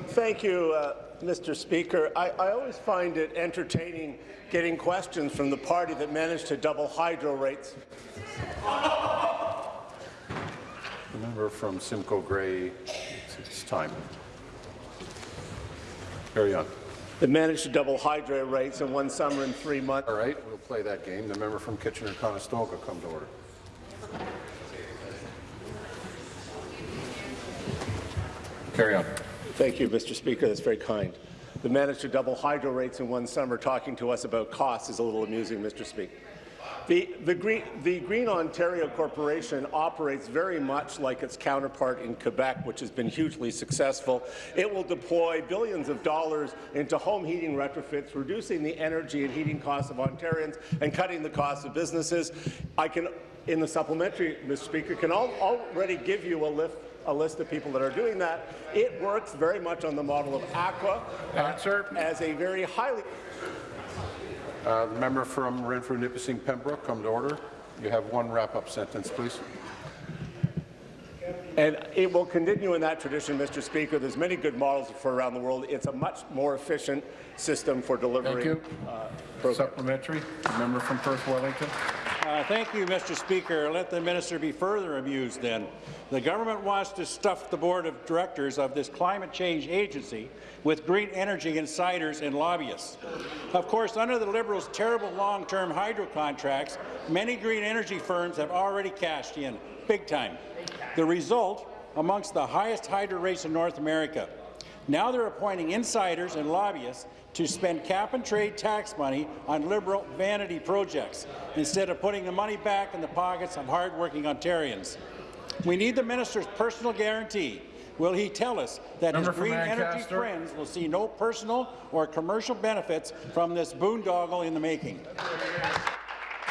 Thank you, uh, Mr. Speaker. I, I always find it entertaining getting questions from the party that managed to double hydro rates. The member from Simcoe Grey, it's time. Carry on. That managed to double hydro rates in one summer in three months. All right, we'll play that game. The member from Kitchener-Conestoga come to order. Carry on. Thank you, Mr. Speaker. That's very kind. The managed to double hydro rates in one summer talking to us about costs is a little amusing, Mr. Speaker. The, the, Green, the Green Ontario Corporation operates very much like its counterpart in Quebec, which has been hugely successful. It will deploy billions of dollars into home heating retrofits, reducing the energy and heating costs of Ontarians and cutting the costs of businesses. I can, in the supplementary, Mr. Speaker, can al already give you a lift a list of people that are doing that. It works very much on the model of Aqua uh, as a very highly Uh, the member from Renfrew, Nipissing, Pembroke, come to order. You have one wrap-up sentence, please. And it will continue in that tradition, Mr. Speaker. There's many good models for around the world. It's a much more efficient system for delivering. Thank you. Uh, Supplementary. The member from Perth, Wellington. Uh, thank you, Mr. Speaker. Let the minister be further amused then. The government wants to stuff the board of directors of this climate change agency with green energy insiders and lobbyists. Of course, under the Liberals' terrible long-term hydro contracts, many green energy firms have already cashed in, big time. The result, amongst the highest hydro rates in North America. Now they're appointing insiders and lobbyists to spend cap-and-trade tax money on Liberal vanity projects, instead of putting the money back in the pockets of hard-working Ontarians. We need the minister's personal guarantee. Will he tell us that Member his green energy friends will see no personal or commercial benefits from this boondoggle in the making?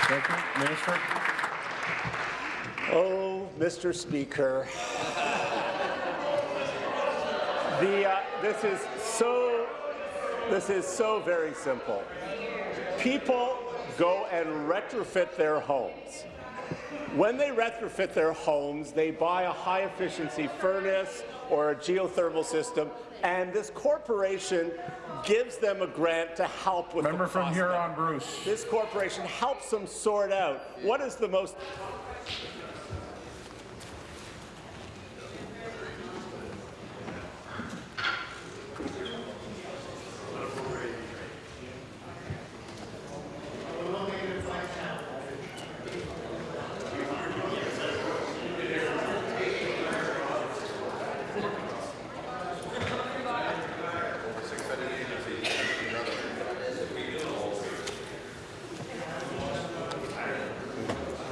Thank you. Minister. Oh, Mr. Speaker. The, uh, this is so this is so very simple. People go and retrofit their homes. When they retrofit their homes, they buy a high-efficiency furnace or a geothermal system, and this corporation gives them a grant to help with Member the from Huron, Bruce. This corporation helps them sort out what is the most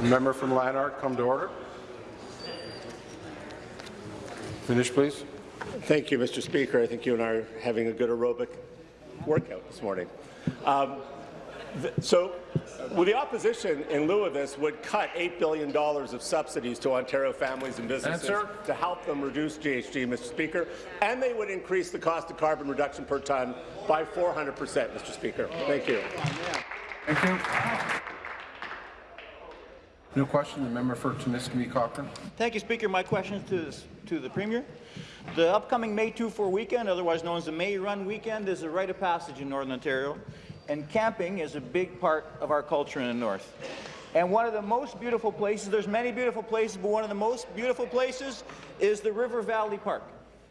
Member from Lanark, come to order. Finish, please. Thank you, Mr. Speaker. I think you and I are having a good aerobic workout this morning. Um, th- so, well, the opposition, in lieu of this, would cut $8 billion of subsidies to Ontario families and businesses Answer. to help them reduce GHG, Mr. Speaker, and they would increase the cost of carbon reduction per ton by 400 percent, Mr. Speaker. Thank you. Thank you. New question, the member for Timiskaming Cochrane. Thank you, Speaker. My question is to, to the Premier. The upcoming May 2-4 weekend, otherwise known as the May Run weekend, is a rite of passage in Northern Ontario, and camping is a big part of our culture in the North. And one of the most beautiful places, there's many beautiful places, but one of the most beautiful places is the River Valley Park,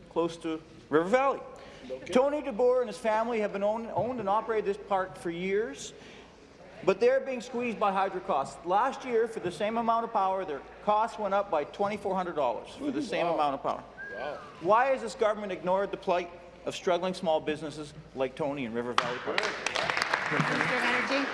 close to River Valley. Tony DeBoer and his family have been owned, owned and operated this park for years, but they're being squeezed by hydro costs. Last year, for the same amount of power, their costs went up by $2,400 for the same amount of power. Wow. Why has this government ignored the plight of struggling small businesses like Tony and River Valley Park? Minister of Energy.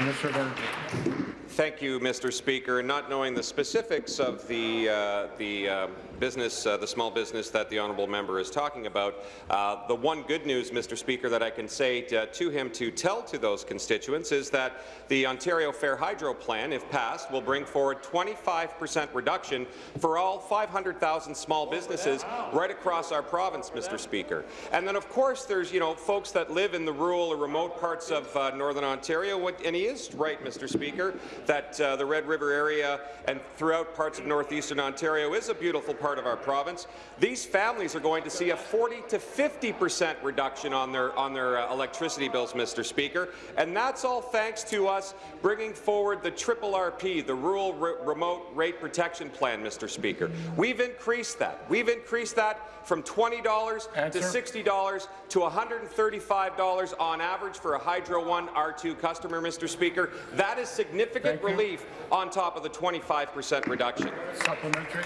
Minister of Energy. Thank you, Mr. Speaker. Not knowing the specifics of the uh, the uh, business, uh, the small business that the honourable member is talking about, uh, the one good news, Mr. Speaker, that I can say to, to him to tell to those constituents is that the Ontario Fair Hydro Plan, if passed, will bring forward 25 per cent reduction for all 500,000 small businesses right across our province, Mr. Speaker. And then, of course, there's you know folks that live in the rural or remote parts of uh, Northern Ontario, and he is right, Mr. Speaker, that uh, the Red River area and throughout parts of northeastern Ontario is a beautiful part of our province. These families are going to see a 40 to 50 percent reduction on their on their uh, electricity bills, Mr. Speaker, and that's all thanks to us bringing forward the triple RP, the Rural Re Remote Rate Protection Plan, Mr. Speaker. We've increased that. We've increased that from $20 to $60 to $135 on average for a Hydro One R2 customer, Mr. Speaker. That is significant Thank you. relief on top of the 25 percent reduction. Supplementary.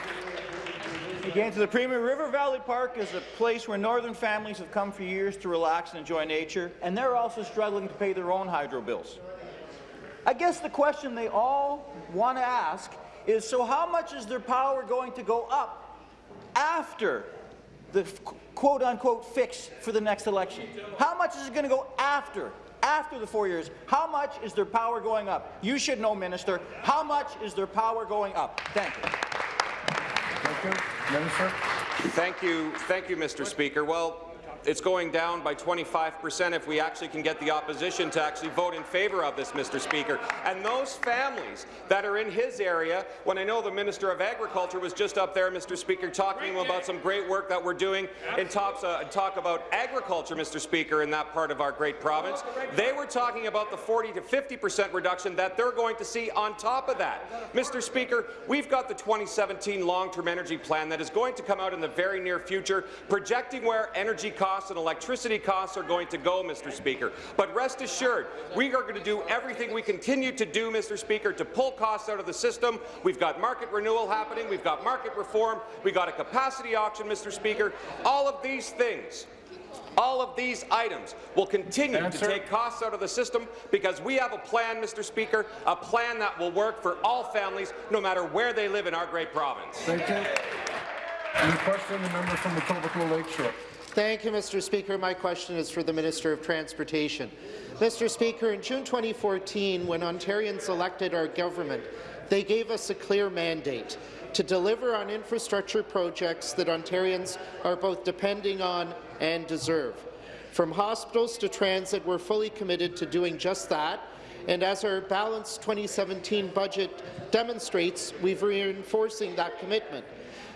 Again, to the Premier, River Valley Park is a place where northern families have come for years to relax and enjoy nature, and they're also struggling to pay their own hydro bills. I guess the question they all want to ask is, so how much is their power going to go up after the quote-unquote fix for the next election? How much is it going to go after? After the four years, how much is their power going up? You should know, Minister. How much is their power going up? Thank you. Thank you. Minister. Thank you, thank you, Mr. Speaker. Well, it's going down by 25 percent if we actually can get the opposition to actually vote in favour of this, Mr. Speaker. And those families that are in his area, when I know the Minister of Agriculture was just up there, Mr. Speaker, talking about some great work that we're doing in talks, uh, talk about agriculture, Mr. Speaker, in that part of our great province. They were talking about the 40 to 50 percent reduction that they're going to see on top of that. Mr. Speaker, we've got the 2017 long-term energy plan that is going to come out in the very near future, projecting where energy costs and electricity costs are going to go, Mr. Speaker. But rest assured, we are going to do everything we continue to do, Mr. Speaker, to pull costs out of the system. We've got market renewal happening. We've got market reform. We've got a capacity auction, Mr. Speaker. All of these things all of these items will continue Answer. to take costs out of the system because we have a plan, Mr. Speaker, a plan that will work for all families, no matter where they live in our great province. Thank you. New question, the member from Etobicoke Lakeshore. Thank you, Mr. Speaker. My question is for the Minister of Transportation. Mr. Speaker, in June 2014, when Ontarians elected our government, they gave us a clear mandate to deliver on infrastructure projects that Ontarians are both depending on and deserve. From hospitals to transit, we're fully committed to doing just that, And as our balanced 2017 budget demonstrates, we've reinforcing that commitment.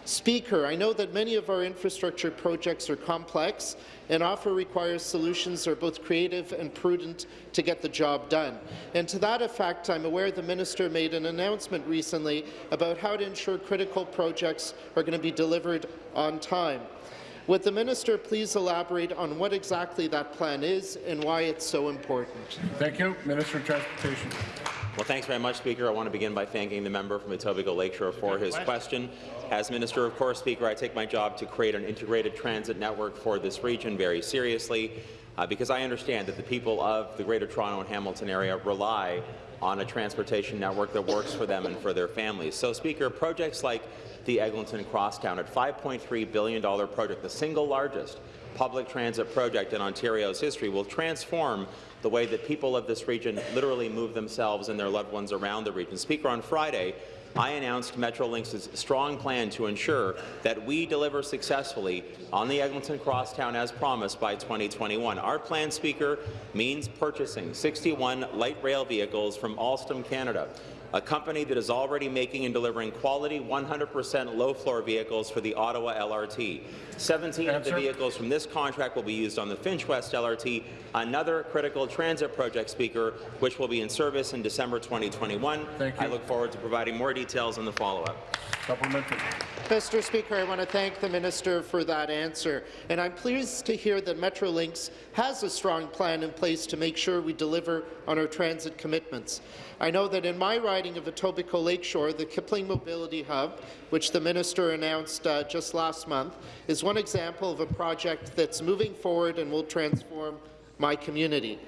Speaker, I know that many of our infrastructure projects are complex and often require solutions that are both creative and prudent to get the job done. And to that effect, I'm aware the minister made an announcement recently about how to ensure critical projects are going to be delivered on time. Would the minister please elaborate on what exactly that plan is and why it's so important? Thank you. Minister of Transportation. Well, thanks very much, Speaker. I want to begin by thanking the member from Etobicoke Lakeshore for his question. As Minister of course, Speaker, I take my job to create an integrated transit network for this region very seriously uh, because I understand that the people of the Greater Toronto and Hamilton area rely on a transportation network that works for them and for their families. So, Speaker, projects like the Eglinton Crosstown at $5.3 billion project, the single largest public transit project in Ontario's history, will transform the way that people of this region literally move themselves and their loved ones around the region. Speaker, on Friday, I announced Metrolinx's strong plan to ensure that we deliver successfully on the Eglinton Crosstown as promised by 2021. Our plan, Speaker, means purchasing 61 light rail vehicles from Alstom Canada, a company that is already making and delivering quality 100% low-floor vehicles for the Ottawa LRT. 17 of the vehicles from this contract will be used on the Finch West LRT, another critical transit project, Speaker, which will be in service in December 2021. I look forward to providing more details in the follow-up. Supplementary. Mr. Speaker, I want to thank the minister for that answer, and I'm pleased to hear that Metrolinx has a strong plan in place to make sure we deliver on our transit commitments. I know that in my riding of Etobicoke Lakeshore, the Kipling Mobility Hub, which the minister announced uh, just last month, is one example of a project that's moving forward and will transform my community.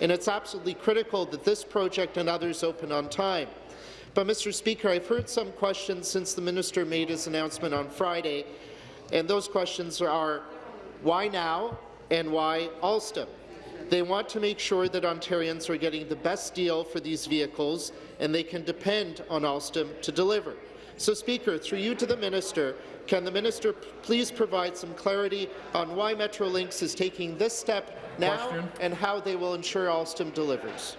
And it's absolutely critical that this project and others open on time. But, Mr. Speaker, I've heard some questions since the minister made his announcement on Friday, and those questions are, why now and why Alstom? They want to make sure that Ontarians are getting the best deal for these vehicles, and they can depend on Alstom to deliver. So, Speaker, through you to the minister, can the minister please provide some clarity on why Metrolinx is taking this step now Question. and how they will ensure Alstom delivers?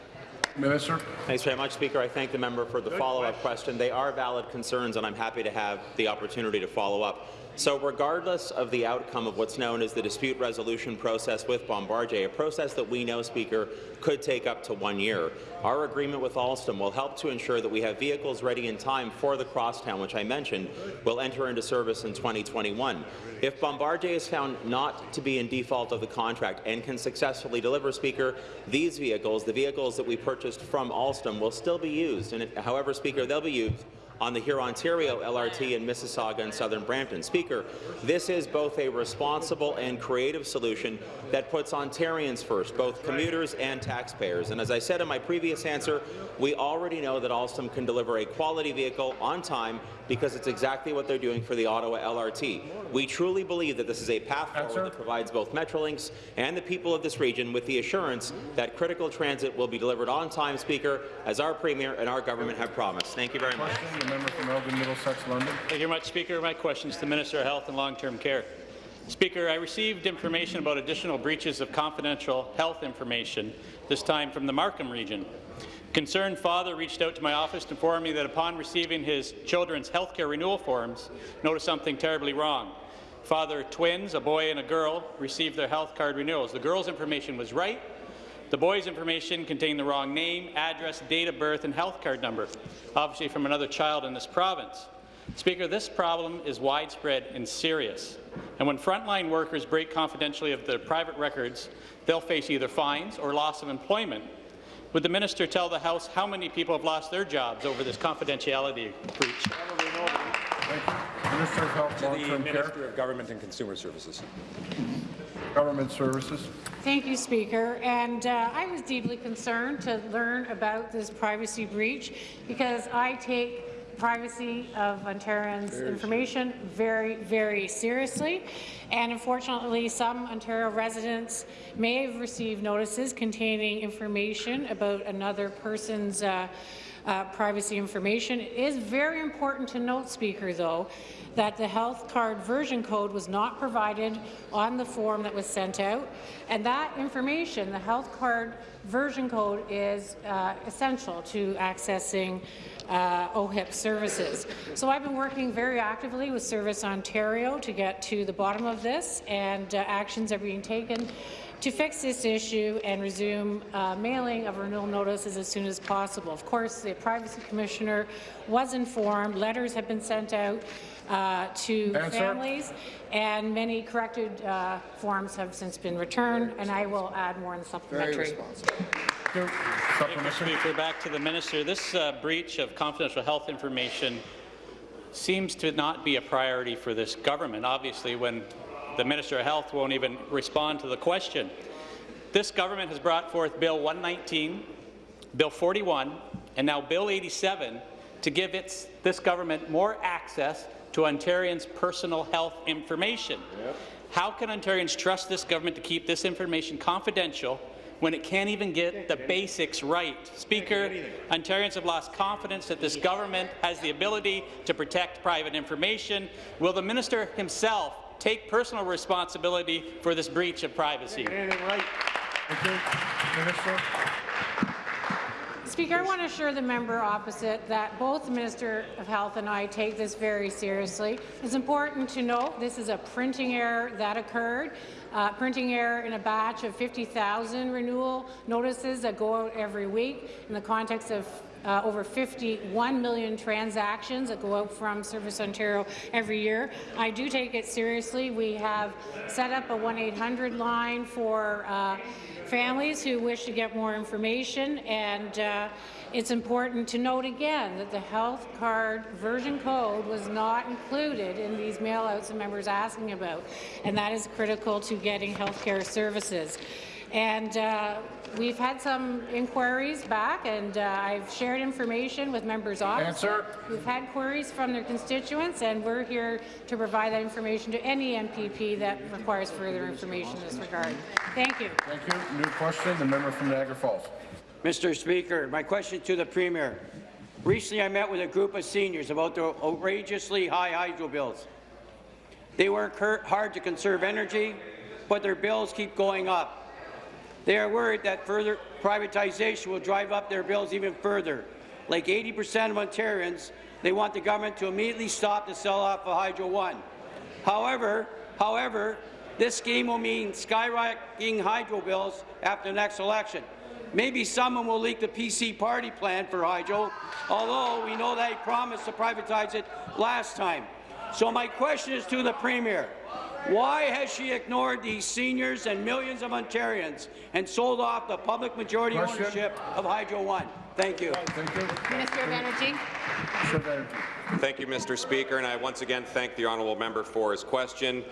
Minister. Thanks very much, Speaker. I thank the member for the follow-up question. They are valid concerns, and I'm happy to have the opportunity to follow up. So regardless of the outcome of what's known as the dispute resolution process with Bombardier, a process that we know, Speaker, could take up to one year, our agreement with Alstom will help to ensure that we have vehicles ready in time for the crosstown, which I mentioned will enter into service in 2021. If Bombardier is found not to be in default of the contract and can successfully deliver, Speaker, these vehicles, the vehicles that we purchased from Alstom, will still be used. And however, Speaker, they'll be used on the Huron-Ontario LRT in Mississauga and Southern Brampton. Speaker, this is both a responsible and creative solution that puts Ontarians first, both commuters and taxpayers. And as I said in my previous answer, we already know that Alstom can deliver a quality vehicle on time because it's exactly what they're doing for the Ottawa LRT. We truly believe that this is a path forward that provides both Metrolinx and the people of this region with the assurance that critical transit will be delivered on time, Speaker, as our Premier and our government have promised. Thank you very much. The member from Elgin Middlesex London. Thank you very much, Speaker. My question is to the Minister of Health and Long-Term Care. Speaker, I received information about additional breaches of confidential health information, this time from the Markham region. Concerned father reached out to my office to inform me that upon receiving his children's health care renewal forms, noticed something terribly wrong. Father twins, a boy and a girl, received their health card renewals. The girl's information was right. The boy's information contained the wrong name, address, date of birth, and health card number, obviously from another child in this province. Speaker, this problem is widespread and serious. And when frontline workers break confidentially of their private records, they'll face either fines or loss of employment. Would the minister tell the House how many people have lost their jobs over this confidentiality breach? Minister of Health, To the Long-Term Care. Minister of Government and Consumer Services. Government Services. Thank you, Speaker. And uh, I was deeply concerned to learn about this privacy breach because I take privacy of Ontarians' information very, very seriously. And unfortunately, some Ontario residents may have received notices containing information about another person's uh, uh, privacy information. It is very important to note, Speaker, though, that the health card version code was not provided on the form that was sent out, and that information, the health card version code, is uh, essential to accessing uh, OHIP services. So I've been working very actively with Service Ontario to get to the bottom of this, and uh, actions are being taken to fix this issue and resume uh, mailing of renewal notices as soon as possible. Of course, the Privacy Commissioner was informed, letters have been sent out uh, to Answer. families, and many corrected uh, forms have since been returned, and I will add more in the supplementary. Thank you, Speaker. Back to the minister. This uh, breach of confidential health information seems to not be a priority for this government, obviously, when the Minister of Health won't even respond to the question. This government has brought forth Bill 119, Bill 41, and now Bill 87 to give its, this government more access to Ontarians' personal health information. How can Ontarians trust this government to keep this information confidential when it can't even get the basics right? Speaker, Ontarians have lost confidence that this government has the ability to protect private information. Will the minister himself take personal responsibility for this breach of privacy? Speaker, I want to assure the member opposite that both the Minister of Health and I take this very seriously. It's important to note this is a printing error that occurred. Uh, printing error in a batch of 50,000 renewal notices that go out every week in the context of uh, over 51 million transactions that go out from Service Ontario every year. I do take it seriously. We have set up a 1-800 line for uh, families who wish to get more information, and uh, it's important to note again that the health card version code was not included in these mailouts the members asking about, and that is critical to getting health care services. And uh, we've had some inquiries back, and uh, I've shared information with members' offices. Answer. We've had queries from their constituents, and we're here to provide that information to any MPP that requires further information in this regard. Thank you. Thank you. New question, the member from Niagara Falls. Mr. Speaker, my question to the Premier. Recently, I met with a group of seniors about their outrageously high hydro bills. They work hard to conserve energy, but their bills keep going up. They are worried that further privatization will drive up their bills even further. Like 80% of Ontarians, they want the government to immediately stop the sell-off of Hydro One. However, however, this scheme will mean skyrocketing hydro bills after the next election. Maybe someone will leak the PC party plan for hydro, although we know he promised to privatize it last time. So my question is to the Premier. Why has she ignored these seniors and millions of Ontarians and sold off the public majority Question. ownership of Hydro One? Thank you. Thank you. Minister of Energy. Minister of Energy. Thank you, Mr. Speaker, and I once again thank the honourable member for his question.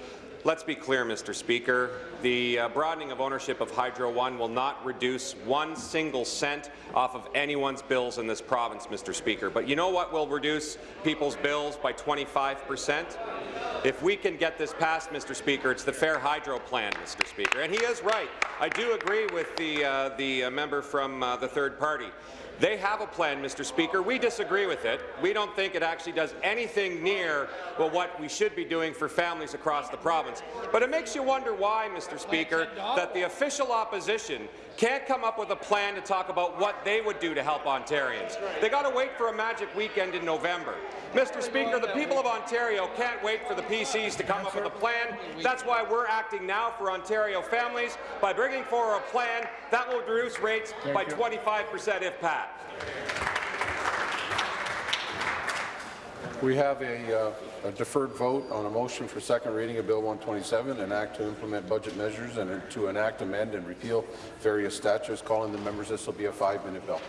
Let's be clear, Mr. Speaker. The uh, broadening of ownership of Hydro One will not reduce one single cent off of anyone's bills in this province, Mr. Speaker. But you know what will reduce people's bills by 25 percent? If we can get this passed, Mr. Speaker, it's the Fair Hydro Plan, Mr. Speaker. And he is right. I do agree with the, uh, the uh, member from uh, the third party. They have a plan, Mr. Speaker. We disagree with it. We don't think it actually does anything near well, what we should be doing for families across the province. But it makes you wonder why, Mr. Speaker, that the official opposition can't come up with a plan to talk about what they would do to help Ontarians. They got to wait for a magic weekend in November. Mr. Speaker, the people of Ontario can't wait for the PCs to come up with a plan. That's why we're acting now for Ontario families by bringing forward a plan that will reduce rates by 25 percent if passed. We have a, uh, a deferred vote on a motion for second reading of Bill 127, an act to implement budget measures and to enact, amend, and repeal various statutes. Calling the members, this will be a five-minute bill.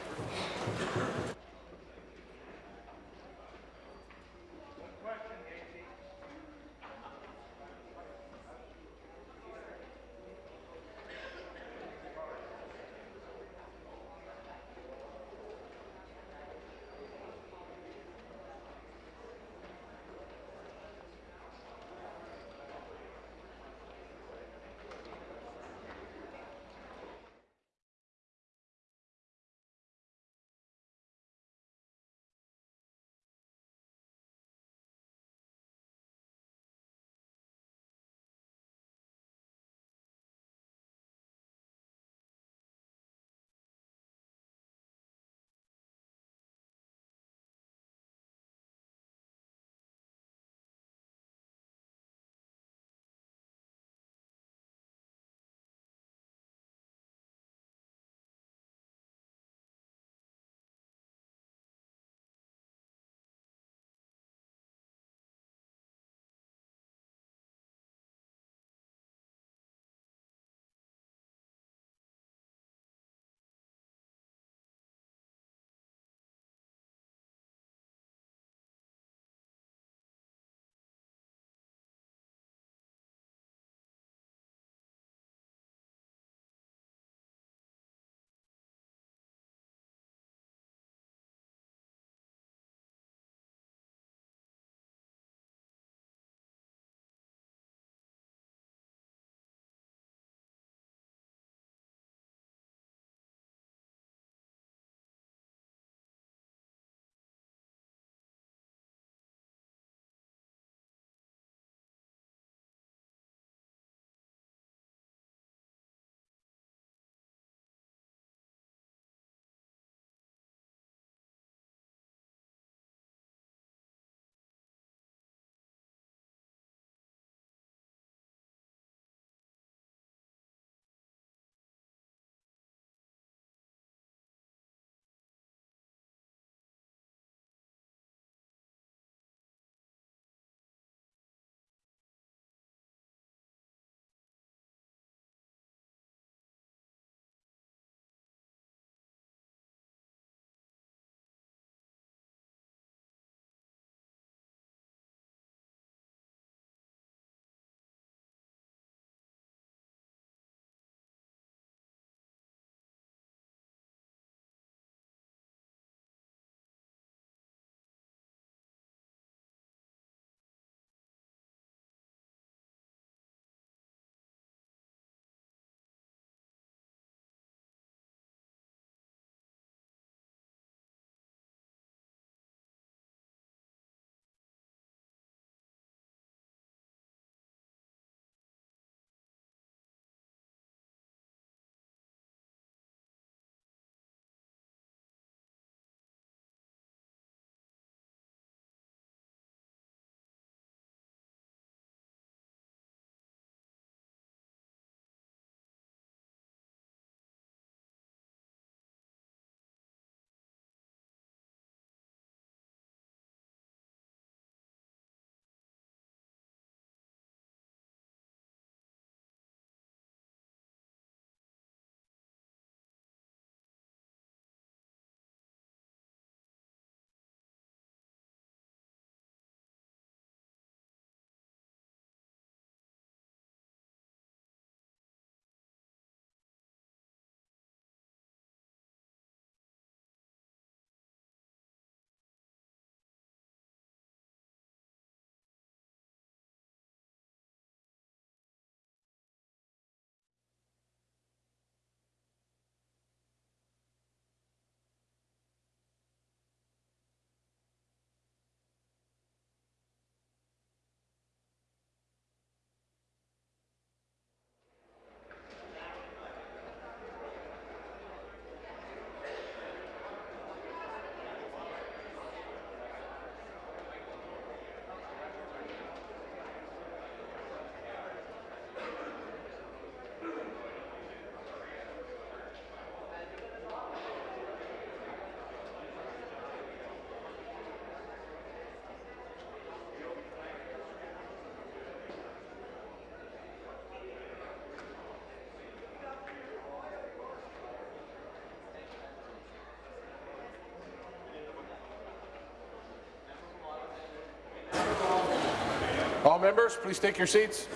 All members, please take your seats.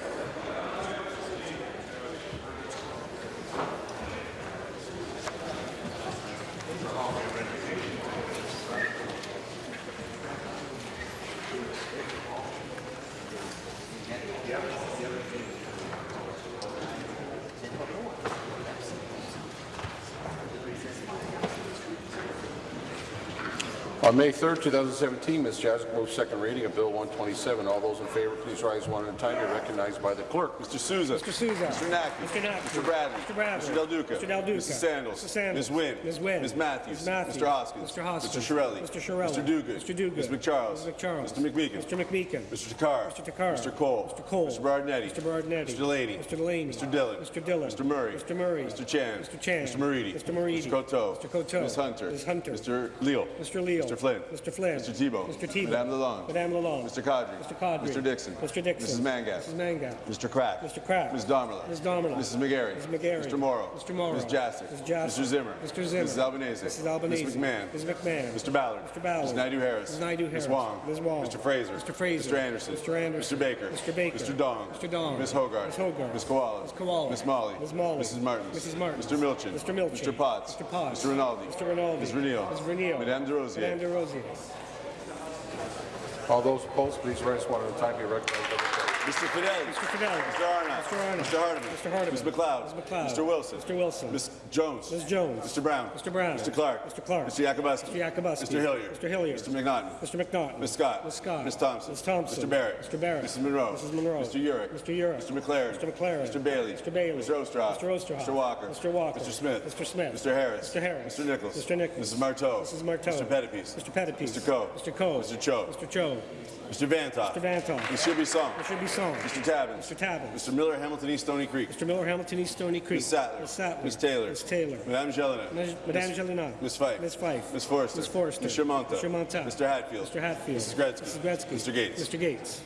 May 3rd, 2017, Ms. Jaczek moved second reading of Bill 127. All those in favor, please rise one at a time. Be recognized by the clerk. Mr. Sousa. Mr. Sousa. Mr. Naqvi. Mr. Naqvi. Mr. Bradley. Mr. Bradley. Mr. Del Duca. Mr. Del Duca. Mrs. Sandals. Mr. Sandals. Ms. Wynne. Ms. Wynne. Ms. Matthews. Ms. Matthews. Mr. Hoskins. Mr. Hoskins. Mr. Chiarelli. Mr. Chiarelli. Mr. Duguid. Mr. Duguid. Ms. McCharles. Ms. McCharles. Mr. McMeekin. Mr. McMeekin. Mr. Takhar. Mr. Takhar. Mr. Colle. Mr. Colle. Mr. Berardinetti. Mr. Berardinetti. Mr. Delaney. Mr. Delaney. Mr. Dhillon. Mr. Dhillon. Mr. Murray. Mr. Murray. Mr. Chan. Mr. Chan. Mr. Moridi. Mr. Moridi. Mr. Coteau. Mr. Coteau. Ms. Hunter. Ms. Hunter. Mr. Leal. Mr. Leal. Mr. Flynn. Mr. Flynn. Mr. Thibeault. Mr. Thibeault. Madame Lalonde. Madame Lalonde. Mr. Qaadri. Mr. Qaadri. Mr. Dickson. Mr. Dickson. Mrs. Mangat. Mrs. Mangat. Mr. Crack. Mr. Crack. Ms. Damerla. Ms. Damerla. Mrs. McGarry. Ms. McGarry. Mr. Mauro. Mr. Mauro. Ms. Jaczek. Ms. Jaczek. Mr. Zimmer. Mr. Zimmer. Mrs. Albanese. Mrs. Albanese. Ms. McMahon. Ms. McMahon. Mr. Ballard. Mr. Ballard. Ms. Naidoo-Harris. Ms. Naidoo-Harris. Ms. Wong. Ms. Wong. Mr. Fraser. Mr. Fraser. Mr. Anderson. Mr. Anderson. Mr. Baker. Mr. Baker. Mr. Dong. Mr. Dong. Ms. Hogarth. Ms. Hogarth. Ms. Kiwala. Ms. Kiwala. Ms. Malhi. Ms. Malhi. Mrs. Martin. Mrs. Martins. Mr. Milczyn. Mr. Milczyn. Mr. Potts. Mr. Potts. Mr. Rinaldi. Mr. Rinaldi. Ms. Ms. Madame Des Rosiers. Madame Des Rosiers. All those opposed, please rise one at a time. Be recognized. Mr. Fedeli. Mr. Fedeli. Mr. Arnott. Mr. Arnott. Mr. Hardeman. Mr. Hardeman. Ms. MacLeod. Ms. MacLeod. Mr. Wilson. Mr. Wilson. Ms. Jones. Ms. Jones. Mr. Brown. Mr. Brown. Mr. Clark. Mr. Clark. Mr. Yakabuski. Mr. Yakabuski. Mr. Hillier. Mr. Hillier. Mr. McNaughton. Mr. McNaughton. Ms. Scott. Ms. Scott. Ms. Thompson. Ms. Thompson. Mr. Barrett. Mr. Barrett. Mrs. Munro. Mrs. Munro. Mr. Yurek. Mr. Yurek. Mr. MacLaren. Mr. MacLaren. Mr. Bailey. Mr. Bailey. Mr. Oosterhoff. Mr. Oosterhoff. Mr. Walker. Mr. Walker. Mr. Smith. Mr. Smith. Mr. Harris. Mr. Harris. Mr. Nicholls. Mr. Nicholls. Mrs. Martow. Mrs. Martow. Mr. Pettapiece. Mr. Pettapiece. Mr. Coe. Mr. Coe. Mr. Cho. Mr. Cho. Mr. Vanthof. Mr. Vanthof. Mr. Bisson. Mr. Bisson. Mr. Tabuns. Mr. Tabuns. Mr. Miller, Hamilton East Stoney Creek. Mr. Miller, Hamilton East Stoney Creek. Ms. Sattler. Ms. Sattler. Ms. Taylor. Ms. Taylor. Madame Gélinas. Ms. Madame Gélinas. Ms. Fife. Ms. Fife. Ms. Forster. Ms. Forster. Mr. Mantha. Mr. Mantha. Mr. Hatfield. Mr. Hatfield. Mrs. Gretzky. Mrs. Gretzky. Mr. Gates. Mr. Gates.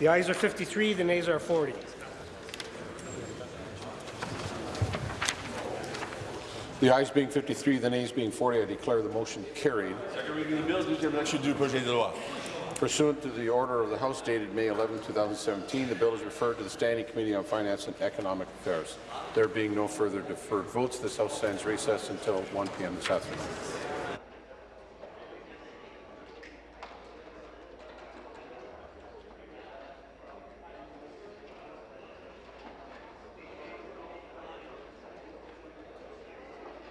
The ayes are 53, the nays are 40. The ayes being 53, the nays being 40, I declare the motion carried. Pursuant to the order of the House dated May 11, 2017, the bill is referred to the Standing Committee on Finance and Economic Affairs. There being no further deferred votes, this House stands recessed until 1 p.m. this afternoon.